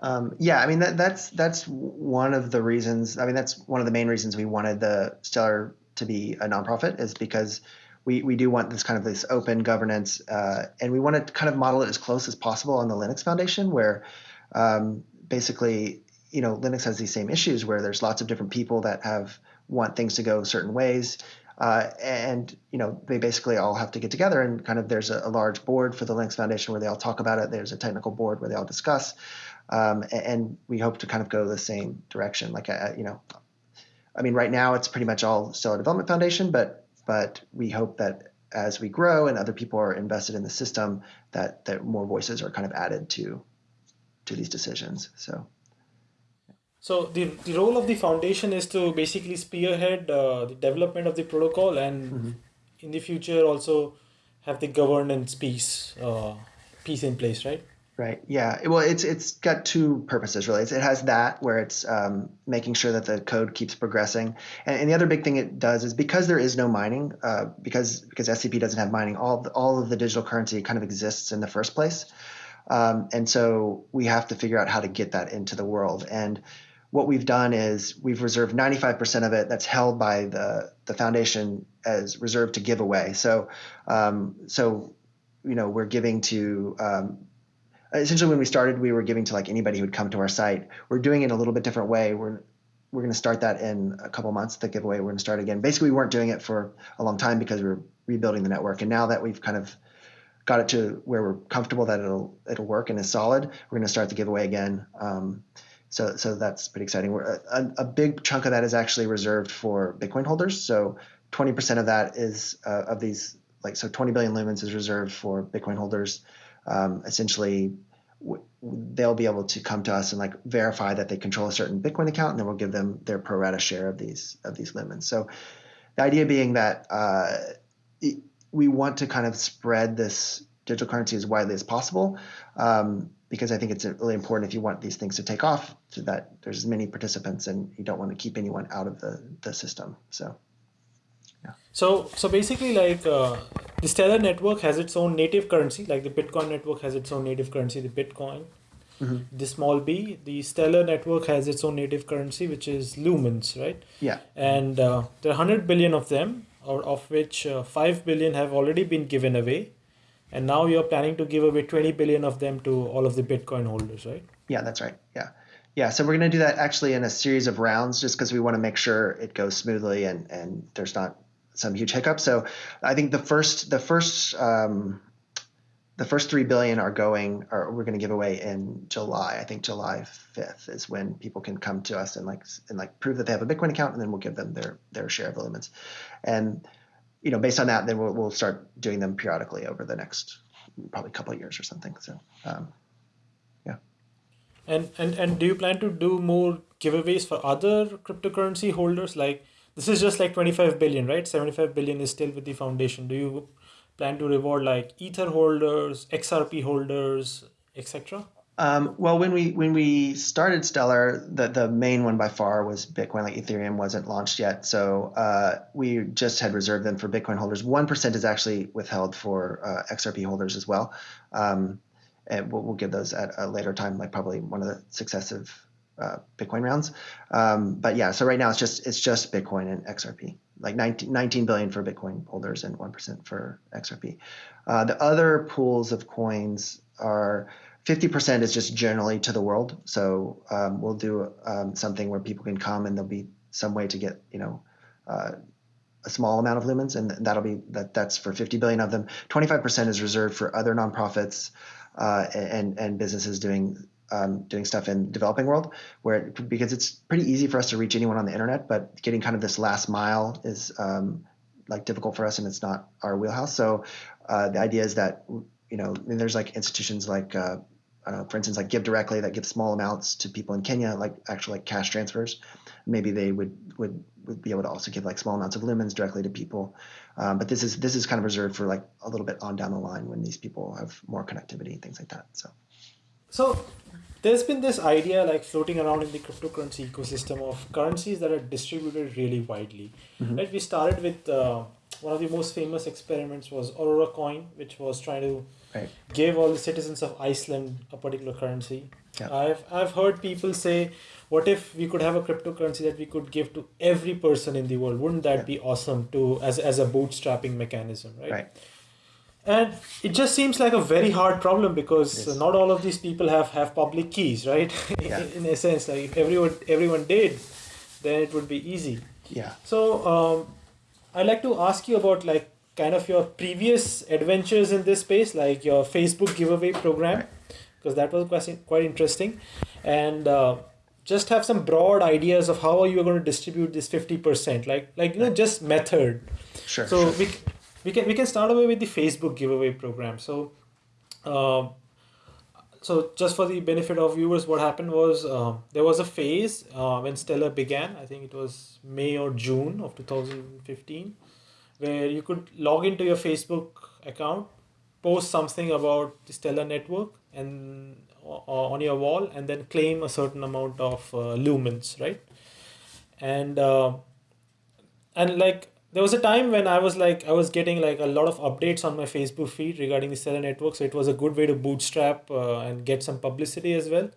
Um, yeah, I mean that that's that's one of the reasons. I mean that's one of the main reasons we wanted the Stellar to be a nonprofit is because we, we do want this kind of this open governance, uh, and we want to kind of model it as close as possible on the Linux Foundation, where um, basically, you know, Linux has these same issues where there's lots of different people that have want things to go certain ways, uh, and you know, they basically all have to get together and kind of there's a, a, large board for the Linux Foundation where they all talk about it. There's a technical board where they all discuss, um, and, and, we hope to kind of go the same direction. Like, uh, you know, I mean, right now it's pretty much all Stellar Development Foundation, but but we hope that as we grow and other people are invested in the system, that that more voices are kind of added to to these decisions. So. So the, the role of the foundation is to basically spearhead uh, the development of the protocol and mm-hmm. in the future also have the governance piece uh, piece in place, right? Right. Yeah. Well, it's it's got two purposes really. It's, it has that where it's um, making sure that the code keeps progressing, and, and, the other big thing it does is because there is no mining, uh, because because SCP doesn't have mining, all all of the digital currency kind of exists in the first place, um, and so we have to figure out how to get that into the world. And what we've done is we've reserved 95% of it that's held by the, the foundation as reserved to give away. So, um, so you know, we're giving to um, essentially when we started, we were giving to like anybody who would come to our site. We're doing it a little bit different way. We're we're going to start that in a couple months. The giveaway we're going to start again. Basically, we weren't doing it for a long time because we were rebuilding the network, and now that we've kind of got it to where we're comfortable that it'll it'll work and is solid, we're going to start the giveaway again. Um, so so that's pretty exciting. We're, a, a, big chunk of that is actually reserved for Bitcoin holders. So 20% of that is uh, of these like so 20 billion lumens is reserved for Bitcoin holders. Um, essentially, w- they'll be able to come to us and like verify that they control a certain Bitcoin account, and then we'll give them their pro rata share of these of these lumens. So the idea being that uh, it, we want to kind of spread this digital currency as widely as possible. Um, because I think it's really important if you want these things to take off, so that there's as many participants, and you don't want to keep anyone out of the the system. So. Yeah. So, so basically, like uh, the Stellar network has its own native currency, like the Bitcoin network has its own native currency, the Bitcoin. Mm-hmm. The small b, the Stellar network has its own native currency, which is lumens, right? Yeah. And uh, there are 100 billion of them, or of which uh, 5 billion have already been given away and now you're planning to give away 20 billion of them to all of the bitcoin holders right yeah that's right yeah yeah so we're going to do that actually in a series of rounds just because we want to make sure it goes smoothly and and there's not some huge hiccup so i think the first the first um, the first three billion are going or we're going to give away in july i think july 5th is when people can come to us and like and like prove that they have a bitcoin account and then we'll give them their their share of the lumens and you know, based on that, then we'll, we'll start doing them periodically over the next probably couple of years or something. So, um, yeah. And, and and do you plan to do more giveaways for other cryptocurrency holders? Like this is just like 25 billion, right? 75 billion is still with the foundation. Do you plan to reward like Ether holders, XRP holders, etc.? Um, well, when we when we started Stellar, the the main one by far was Bitcoin. Like Ethereum wasn't launched yet, so uh, we just had reserved them for Bitcoin holders. One percent is actually withheld for uh, XRP holders as well, um, and we'll, we'll, give those at a later time, like probably one of the successive uh, Bitcoin rounds. Um, but yeah, so right now it's just it's just Bitcoin and XRP, like 19, 19 billion for Bitcoin holders and one percent for XRP. Uh, the other pools of coins are 50% is just generally to the world. So um, we'll do um, something where people can come and there'll be some way to get, you know, uh, a small amount of lumens, and that'll be that. That's for 50 billion of them. 25% is reserved for other nonprofits uh, and and businesses doing um, doing stuff in developing world, where because it's pretty easy for us to reach anyone on the internet, but getting kind of this last mile is um, like difficult for us, and it's not our wheelhouse. So uh, the idea is that you know, there's like institutions like, uh, for instance, like Give Directly that give small amounts to people in Kenya, like actually like cash transfers. Maybe they would would would be able to also give like small amounts of lumens directly to people. Um, but this is this is kind of reserved for like a little bit on down the line when these people have more connectivity and things like that. So, so there's been this idea like floating around in the cryptocurrency ecosystem of currencies that are distributed really widely. Mm-hmm. Right? We started with uh, one of the most famous experiments was Aurora Coin, which was trying to right. give all the citizens of Iceland a particular currency. Yeah. I've I've heard people say, what if we could have a cryptocurrency that we could give to every person in the world? Wouldn't that yeah. be awesome to as as a bootstrapping mechanism, right? Right. And it just seems like a very hard problem because yes. not all of these people have, have public keys, right? Yeah. in, in a sense, like if everyone everyone did, then it would be easy. Yeah. So um, I'd like to ask you about like kind of your previous adventures in this space, like your Facebook giveaway program, because that was quite, quite interesting. And uh, just have some broad ideas of how are you going to distribute this 50%, like, like you know, just method. Sure. So sure. we, we, can, we can start away with the Facebook giveaway program. So, uh, so just for the benefit of viewers, what happened was uh, there was a phase uh, when Stellar began. I think it was May or June of 2015 where you could log into your Facebook account, post something about the Stellar network and uh, on your wall, and then claim a certain amount of uh, lumens, right? And uh, and like there was a time when I was like I was getting like a lot of updates on my Facebook feed regarding the Stellar network, so it was a good way to bootstrap uh, and get some publicity as well.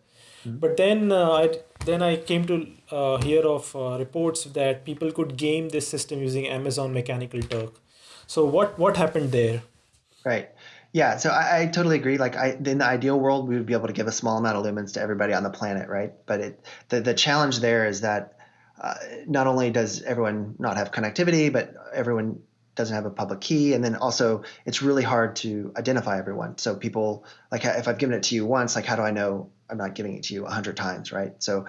Mm-hmm. But then uh, I then I came to uh, hear of uh, reports that people could game this system using Amazon Mechanical Turk. So what what happened there? Right. Yeah, so I, I, totally agree. Like, I, in the ideal world, we would be able to give a small amount of lumens to everybody on the planet, right? But it, the the challenge there is that uh, not only does everyone not have connectivity, but everyone doesn't have a public key, and then also it's really hard to identify everyone. So people like if I've given it to you once, like how do I know I'm not giving it to you a hundred times, right? So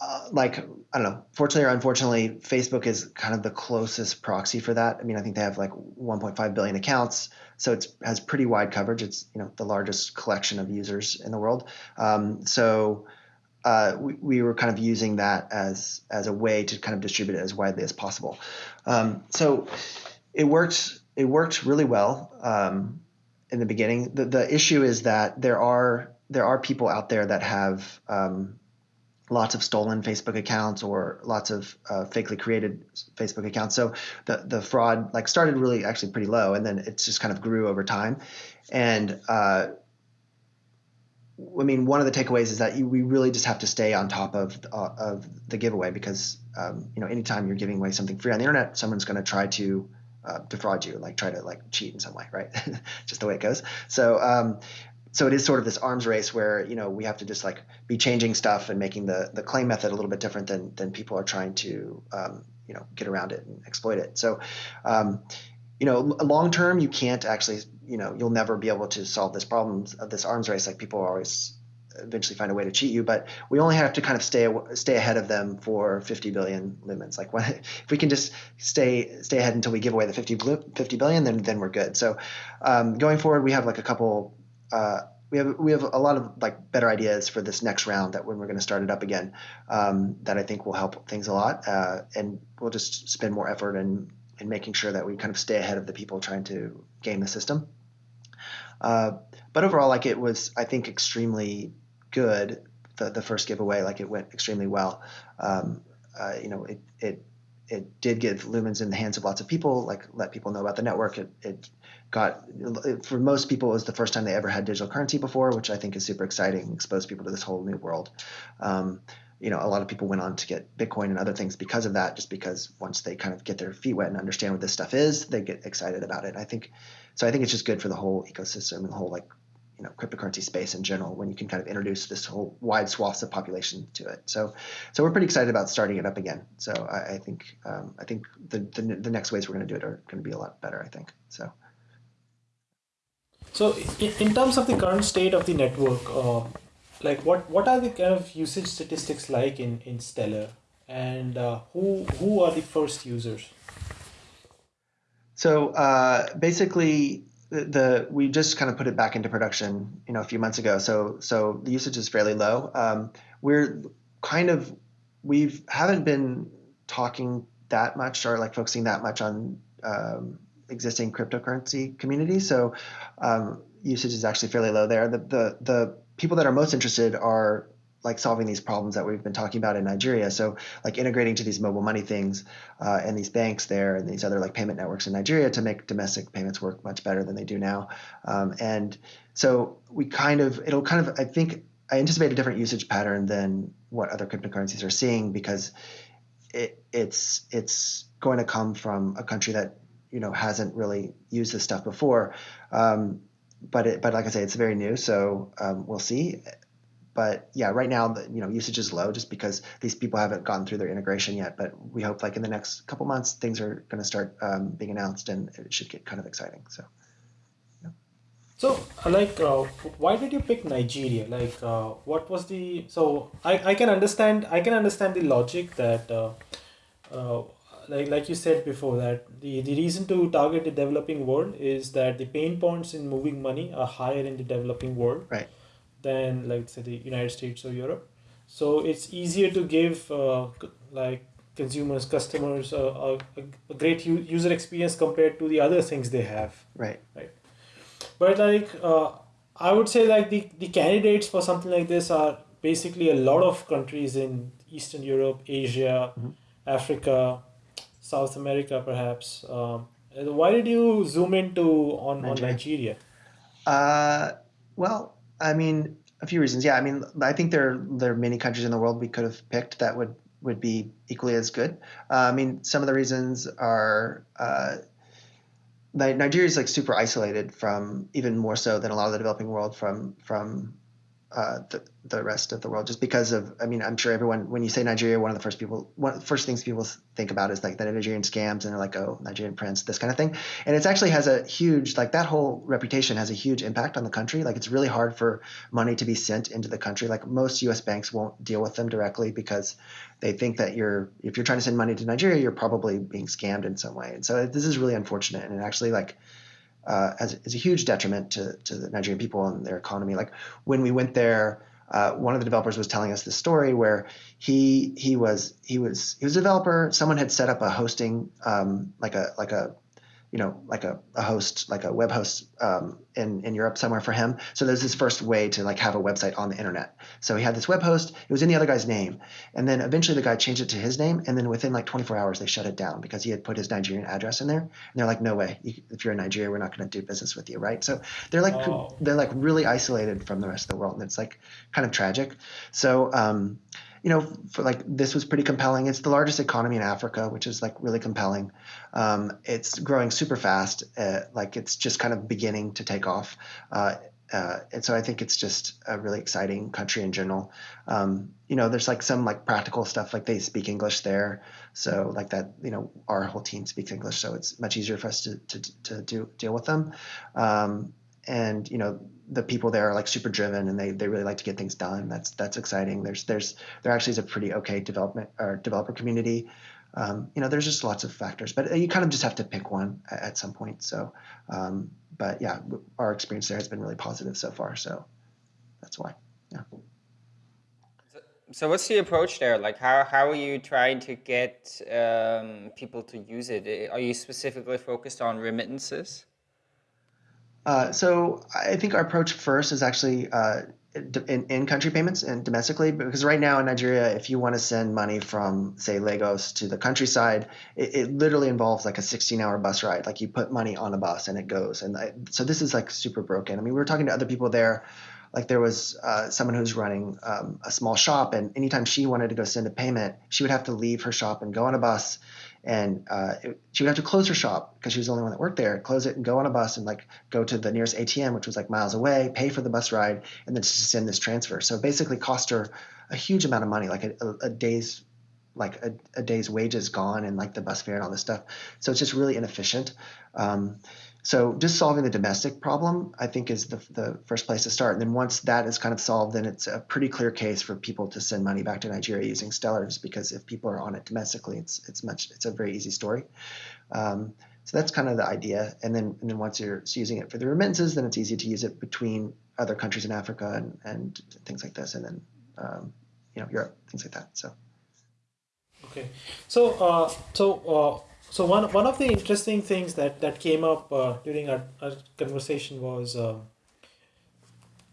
uh, like I don't know. Fortunately or unfortunately, Facebook is kind of the closest proxy for that. I mean, I think they have like 1.5 billion accounts, so it has pretty wide coverage. It's you know the largest collection of users in the world. Um, so uh, we, we were kind of using that as as a way to kind of distribute it as widely as possible. Um, so it worked. It worked really well um, in the beginning. The the issue is that there are there are people out there that have um, lots of stolen Facebook accounts or lots of uh, fakely created Facebook accounts. So the the fraud like started really actually pretty low, and then it's just kind of grew over time. And uh, I mean, one of the takeaways is that you, we really just have to stay on top of uh, of the giveaway because um, you know anytime you're giving away something free on the internet, someone's going to try to uh, defraud you, like try to like cheat in some way, right? just the way it goes. So um, so it is sort of this arms race where you know we have to just like be changing stuff and making the the claim method a little bit different than than people are trying to um, you know get around it and exploit it. So um, you know long term you can't actually you know you'll never be able to solve this problem of this arms race. Like people always eventually find a way to cheat you, but we only have to kind of stay stay ahead of them for 50 billion lumens. Like when, if we can just stay stay ahead until we give away the 50, 50 billion, then then we're good. So um, going forward, we have like a couple uh, we have we have a lot of like better ideas for this next round that when we're going to start it up again um, that I think will help things a lot uh, and we'll just spend more effort in in making sure that we kind of stay ahead of the people trying to game the system. Uh, but overall, like it was, I think, extremely good. The the first giveaway, like it went extremely well. Um, uh, you know, it it it did give lumens in the hands of lots of people, like let people know about the network. It, it got for most people it was the first time they ever had digital currency before, which I think is super exciting. Exposed people to this whole new world. Um, you know, a lot of people went on to get Bitcoin and other things because of that. Just because once they kind of get their feet wet and understand what this stuff is, they get excited about it. I think so. I think it's just good for the whole ecosystem and the whole like you know cryptocurrency space in general when you can kind of introduce this whole wide swaths of population to it. So so we're pretty excited about starting it up again. So I, I think um, I think the, the the next ways we're going to do it are going to be a lot better. I think so. So, in terms of the current state of the network, uh, like what what are the kind of usage statistics like in in Stellar, and uh, who who are the first users? So uh, basically, the, the, we just kind of put it back into production, you know, a few months ago. So so the usage is fairly low. Um, we're kind of we've haven't been talking that much or like focusing that much on um, existing cryptocurrency community. So um, usage is actually fairly low there. The, the, the people that are most interested are like solving these problems that we've been talking about in Nigeria. So like integrating to these mobile money things uh, and these banks there and these other like payment networks in Nigeria to make domestic payments work much better than they do now. Um, and so we kind of it'll kind of I think I anticipate a different usage pattern than what other cryptocurrencies are seeing because it, it's it's going to come from a country that you know hasn't really used this stuff before. Um, but it, but like I say, it's very new, so um, we'll see. But yeah, right now the you know usage is low just because these people haven't gone through their integration yet. But we hope like in the next couple months things are going to start um, being announced and it should get kind of exciting. So. Yeah. So, uh, like, uh, why did you pick Nigeria? Like, uh, what was the? So, I, I can understand I can understand the logic that uh, uh, like like you said before that the, the reason to target the developing world is that the pain points in moving money are higher in the developing world right. Than like say the United States or Europe. So it's easier to give uh, like consumers customers a, a, a great u- user experience compared to the other things they have. Right. Right. But like uh, I would say like the, the candidates for something like this are basically a lot of countries in Eastern Europe, Asia, mm-hmm. Africa, South America, perhaps. Um, why did you zoom into on Nigeria? On Nigeria? Uh, well, I mean, a few reasons. Yeah, I mean, I think there there are many countries in the world we could have picked that would would be equally as good. Uh, I mean, some of the reasons are uh, Nigeria is like super isolated from even more so than a lot of the developing world from from uh, the, the rest of the world just because of i mean i'm sure everyone when you say nigeria one of the first people one of the first things people think about is like the nigerian scams and they're like oh nigerian prince this kind of thing. And it actually has a huge like that whole reputation has a huge impact on the country. Like it's really hard for money to be sent into the country. Like most us banks won't deal with them directly because they think that you're if you're trying to send money to nigeria you're probably being scammed in some way. And so this is really unfortunate. And it actually like uh, as, as a huge detriment to, to the Nigerian people and their economy. Like when we went there, uh, one of the developers was telling us this story where he he was he was he was a developer. Someone had set up a hosting um, like a like a you know, like a, a host, like a web host um, in, in Europe somewhere for him. So there's his first way to like have a website on the internet. So he had this web host. It was in the other guy's name. And then eventually the guy changed it to his name. And then within like 24 hours, they shut it down because he had put his Nigerian address in there. And they're like, no way. You, if you're in Nigeria, we're not going to do business with you. Right. So they're like, oh. they're like really isolated from the rest of the world. And it's like kind of tragic. So, um, you know, for like this was pretty compelling. It's the largest economy in Africa, which is like really compelling. Um, it's growing super fast. Uh, like it's just kind of beginning to take off. Uh, uh, and so I think it's just a really exciting country in general. Um, you know, there's like some like practical stuff, like they speak English there, so like that. You know, our whole team speaks English, so it's much easier for us to to, to do, deal with them. Um, and you know, the people there are like super driven and they, they really like to get things done. That's that's exciting. There's there's there actually is a pretty okay development or developer community. Um, you know, there's just lots of factors, but you kind of just have to pick one at, at some point. So, um, but yeah, our experience there has been really positive so far. So that's why. Yeah. So, so what's the approach there? Like, how how are you trying to get um, people to use it? Are you specifically focused on remittances? Uh, so I think our approach first is actually uh, in, in country payments and domestically because right now in Nigeria, if you want to send money from say Lagos to the countryside, it, it literally involves like a 16 hour bus ride. Like you put money on a bus and it goes. And I, so this is like super broken. I mean, we were talking to other people there. Like there was uh, someone who's running um, a small shop, and anytime she wanted to go send a payment, she would have to leave her shop and go on a bus and uh, she would have to close her shop because she was the only one that worked there. Close it and go on a bus and like go to the nearest ATM, which was like miles away, pay for the bus ride, and then just send this transfer. So basically, cost her a huge amount of money, like a, a, a day's like a, a, day's wages gone and like the bus fare and all this stuff. So it's just really inefficient. Um, so just solving the domestic problem, I think, is the, the first place to start. And then once that is kind of solved, then it's a pretty clear case for people to send money back to Nigeria using Stellars because if people are on it domestically, it's it's much it's a very easy story. Um, so that's kind of the idea. And then and then once you're using it for the remittances, then it's easy to use it between other countries in Africa and, and things like this, and then um, you know Europe, things like that. So. Okay, so uh, so uh, so one one of the interesting things that that came up uh, during our, our conversation was uh,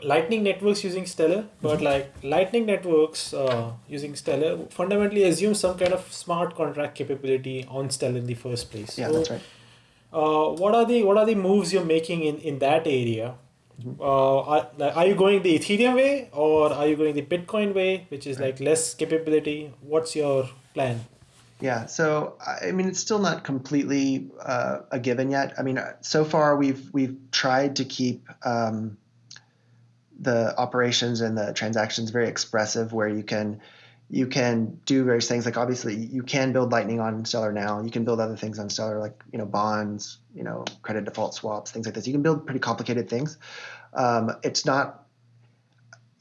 lightning networks using stellar but mm-hmm. like lightning networks uh, using stellar fundamentally assume some kind of smart contract capability on stellar in the first place. Yeah so, that's right. uh, what are the what are the moves you're making in in that area? Mm-hmm. uh, are, are you going the ethereum way or are you going the bitcoin way which is like less capability? What's your plan yeah, so I mean, it's still not completely uh, a given yet. I mean, so far we've we've tried to keep um, the operations and the transactions very expressive, where you can you can do various things. Like obviously, you can build Lightning on Stellar now. You can build other things on Stellar, like you know bonds, you know credit default swaps, things like this. You can build pretty complicated things. Um, it's not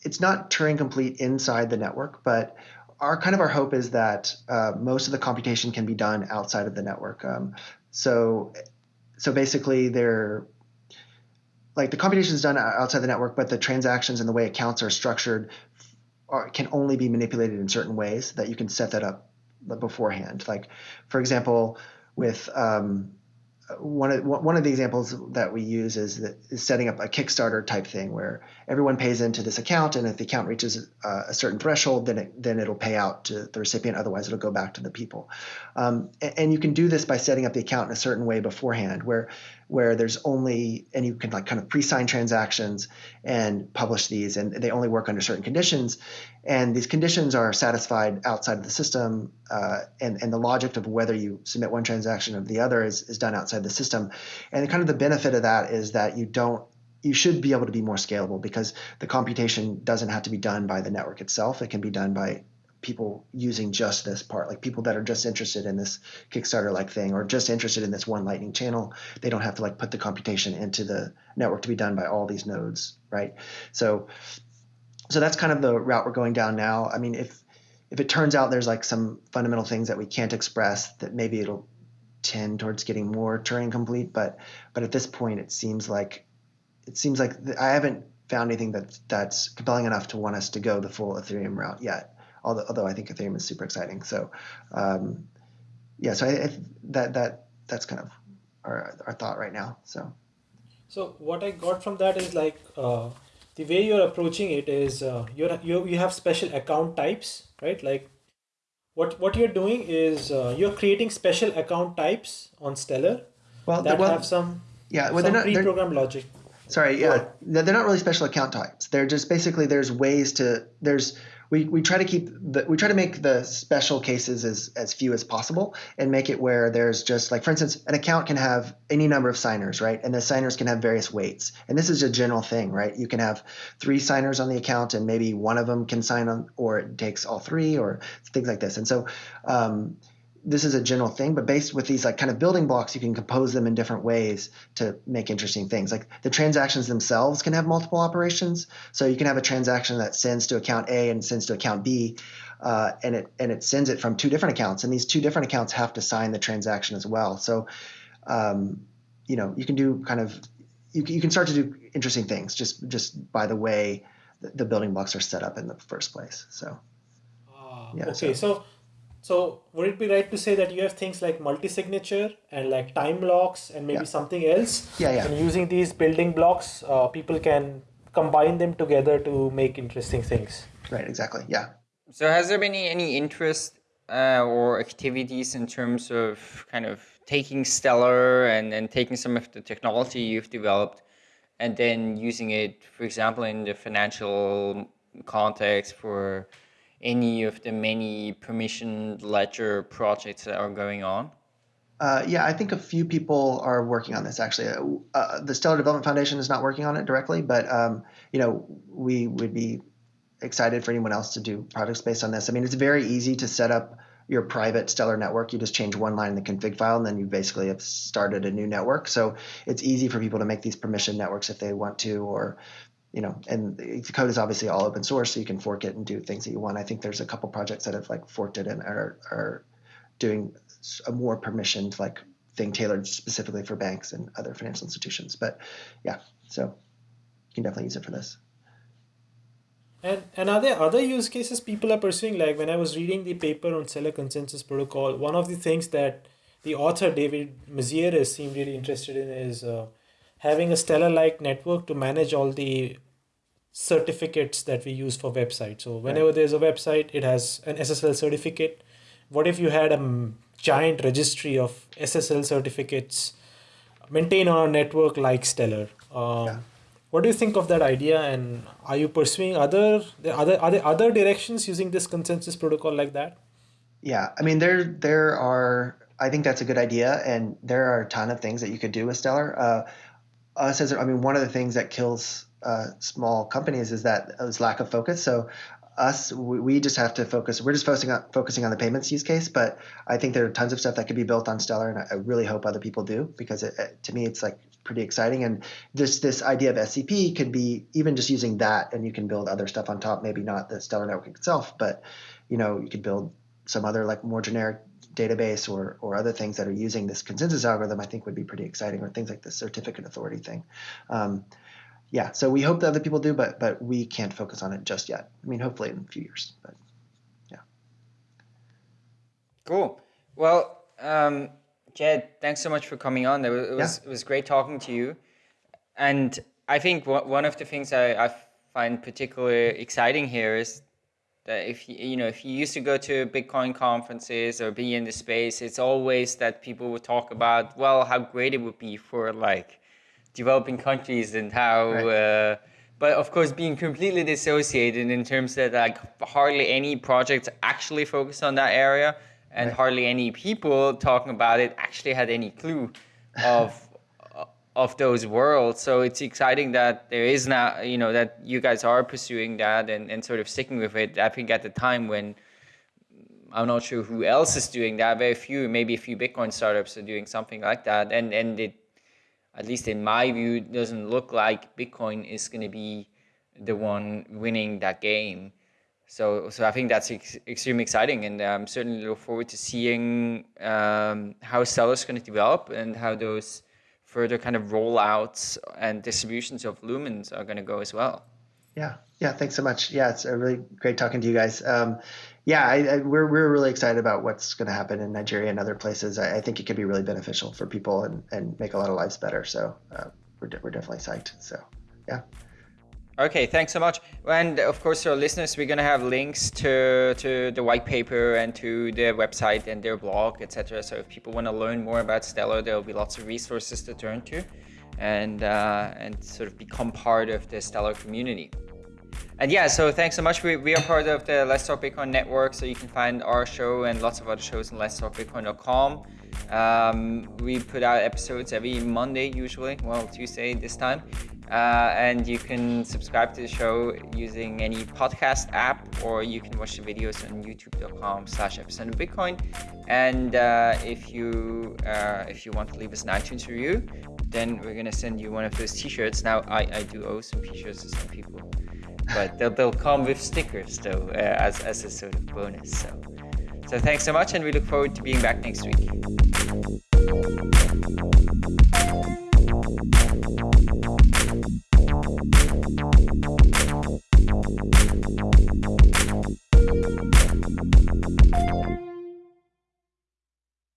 it's not Turing complete inside the network, but our kind of our hope is that uh, most of the computation can be done outside of the network. Um, so, so basically, they're like the computation is done outside the network, but the transactions and the way accounts are structured are, can only be manipulated in certain ways that you can set that up beforehand. Like, for example, with um, one of one of the examples that we use is that is setting up a Kickstarter type thing where everyone pays into this account, and if the account reaches a, a certain threshold, then it, then it'll pay out to the recipient. Otherwise, it'll go back to the people. Um, and, and, you can do this by setting up the account in a certain way beforehand, where where there's only and you can like kind of pre-sign transactions and publish these and they only work under certain conditions. And these conditions are satisfied outside of the system uh, and, and the logic of whether you submit one transaction or the other is, is done outside the system. And kind of the benefit of that is that you don't you should be able to be more scalable because the computation doesn't have to be done by the network itself. It can be done by people using just this part, like people that are just interested in this Kickstarter like thing or just interested in this one Lightning channel. They don't have to like put the computation into the network to be done by all these nodes, right? So, so that's kind of the route we're going down now. I mean, if if it turns out there's like some fundamental things that we can't express, that maybe it'll tend towards getting more Turing complete. But but at this point, it seems like it seems like I haven't found anything that that's compelling enough to want us to go the full Ethereum route yet although, although I think Ethereum is super exciting. So, um, yeah, so I, I, that that that's kind of our, our thought right now. So, so what I got from that is like uh, the way you're approaching it is uh, you're you you have special account types, right? Like what what you're doing is uh, you're creating special account types on Stellar well, that well, have some yeah well, some not, pre-programmed logic. Sorry, yeah, they're not really special account types. They're just basically there's ways to there's we, we try to keep the we try to make the special cases as as few as possible and make it where there's just like for instance an account can have any number of signers right? And the signers can have various weights. And this is a general thing right? You can have three signers on the account and maybe one of them can sign on or it takes all three or things like this. And so um, this is a general thing, but based with these like kind of building blocks, you can compose them in different ways to make interesting things. Like the transactions themselves can have multiple operations. So you can have a transaction that sends to account A and sends to account B, uh, and it and it sends it from two different accounts, and these two different accounts have to sign the transaction as well. So, um, you know, you can do kind of you, you can start to do interesting things just just by the way the building blocks are set up in the first place. So, uh, yeah, okay, so, so so would it be right to say that you have things like multi-signature and like time locks and maybe yeah. something else? Yeah, yeah. And using these building blocks, uh, people can combine them together to make interesting things. Right. Exactly. Yeah. So has there been any interest uh, or activities in terms of kind of taking Stellar and, and taking some of the technology you've developed and then using it, for example, in the financial context for any of the many permission ledger projects that are going on? Uh, yeah, I think a few people are working on this actually. Uh, the Stellar Development Foundation is not working on it directly, but um, you know we would be excited for anyone else to do projects based on this. I mean, it's very easy to set up your private Stellar network. You just change one line in the config file, and then you basically have started a new network. So it's easy for people to make these permission networks if they want to, or you know, and the code is obviously all open source, so you can fork it and do things that you want. I think there's a couple projects that have like forked it and are are doing a more permissioned like thing tailored specifically for banks and other financial institutions. But yeah, so you can definitely use it for this. And and are there other use cases people are pursuing? Like when I was reading the paper on Stellar Consensus Protocol, one of the things that the author David Mazières seemed really interested in is uh, having a Stellar like network to manage all the certificates that we use for websites. So whenever right. there's a website, it has an SSL certificate. What if you had a giant registry of SSL certificates maintained on a network like Stellar? Um, yeah. What do you think of that idea, and are you pursuing other other are there other directions using this consensus protocol like that? Yeah, I mean there there are. I think that's a good idea, and there are a ton of things that you could do with Stellar. Uh, us as I mean, one of the things that kills uh, small companies is that is lack of focus. So us, we, we, just have to focus. We're just focusing on focusing on the payments use case, but I think there are tons of stuff that could be built on Stellar, and I, I really hope other people do because it, it, to me, it's like pretty exciting. And this this idea of SCP could be even just using that, and you can build other stuff on top. Maybe not the Stellar network itself, but you know, you could build some other like more generic database or or other things that are using this consensus algorithm. I think would be pretty exciting, or things like the certificate authority thing. Um, yeah, so we hope that other people do, but but we can't focus on it just yet. I mean, hopefully in a few years, but yeah. Cool. Well, um, Jed, thanks so much for coming on. It was it was, yeah. it was great talking to you, and I think one of the things I, I find particularly exciting here is that if you, you know if you used to go to Bitcoin conferences or be in the space, it's always that people would talk about well how great it would be for like developing countries and how. Right. Uh, but of course, being completely dissociated in terms that like hardly any projects actually focus on that area, and right. hardly any people talking about it actually had any clue of of those worlds. So it's exciting that there is now, you know, that you guys are pursuing that and, and sort of sticking with it. I think at the time when I'm not sure who else is doing that, very few, maybe a few Bitcoin startups are doing something like that. And and it, at least in my view, doesn't look like Bitcoin is going to be the one winning that game. So, so I think that's ex extremely exciting, and I'm certainly look forward to seeing um, how Stellar's to develop and how those further kind of rollouts and distributions of lumens are going to go as well. Yeah, yeah. Thanks so much. Yeah, it's a really great talking to you guys. Um, yeah, I, I, we're we're really excited about what's going to happen in Nigeria and other places. I, I, think it could be really beneficial for people and, and make a lot of lives better. So uh, we're de- we're definitely psyched. So yeah. Okay, thanks so much. And of course, to our listeners, we're going to have links to, to the white paper and to their website and their blog, etc. So if people want to learn more about Stellar, there will be lots of resources to turn to and, uh, and sort of become part of the Stellar community. And yeah, so thanks so much. We, we are part of the Let's Talk Bitcoin network, so you can find our show and lots of other shows on Let's Talk Bitcoin.com. Um, we put out episodes every Monday, usually, well, Tuesday this time. Uh, and you can subscribe to the show using any podcast app or you can watch the videos on youtube.com slash epicenter bitcoin. And uh, if you uh, if you want to leave us an itunes review then we're going to send you one of those t-shirts. Now I, I do owe some t-shirts to some people but they'll, they'll come with stickers though uh, as, as a sort of bonus so so thanks so much and we look forward to being back next week.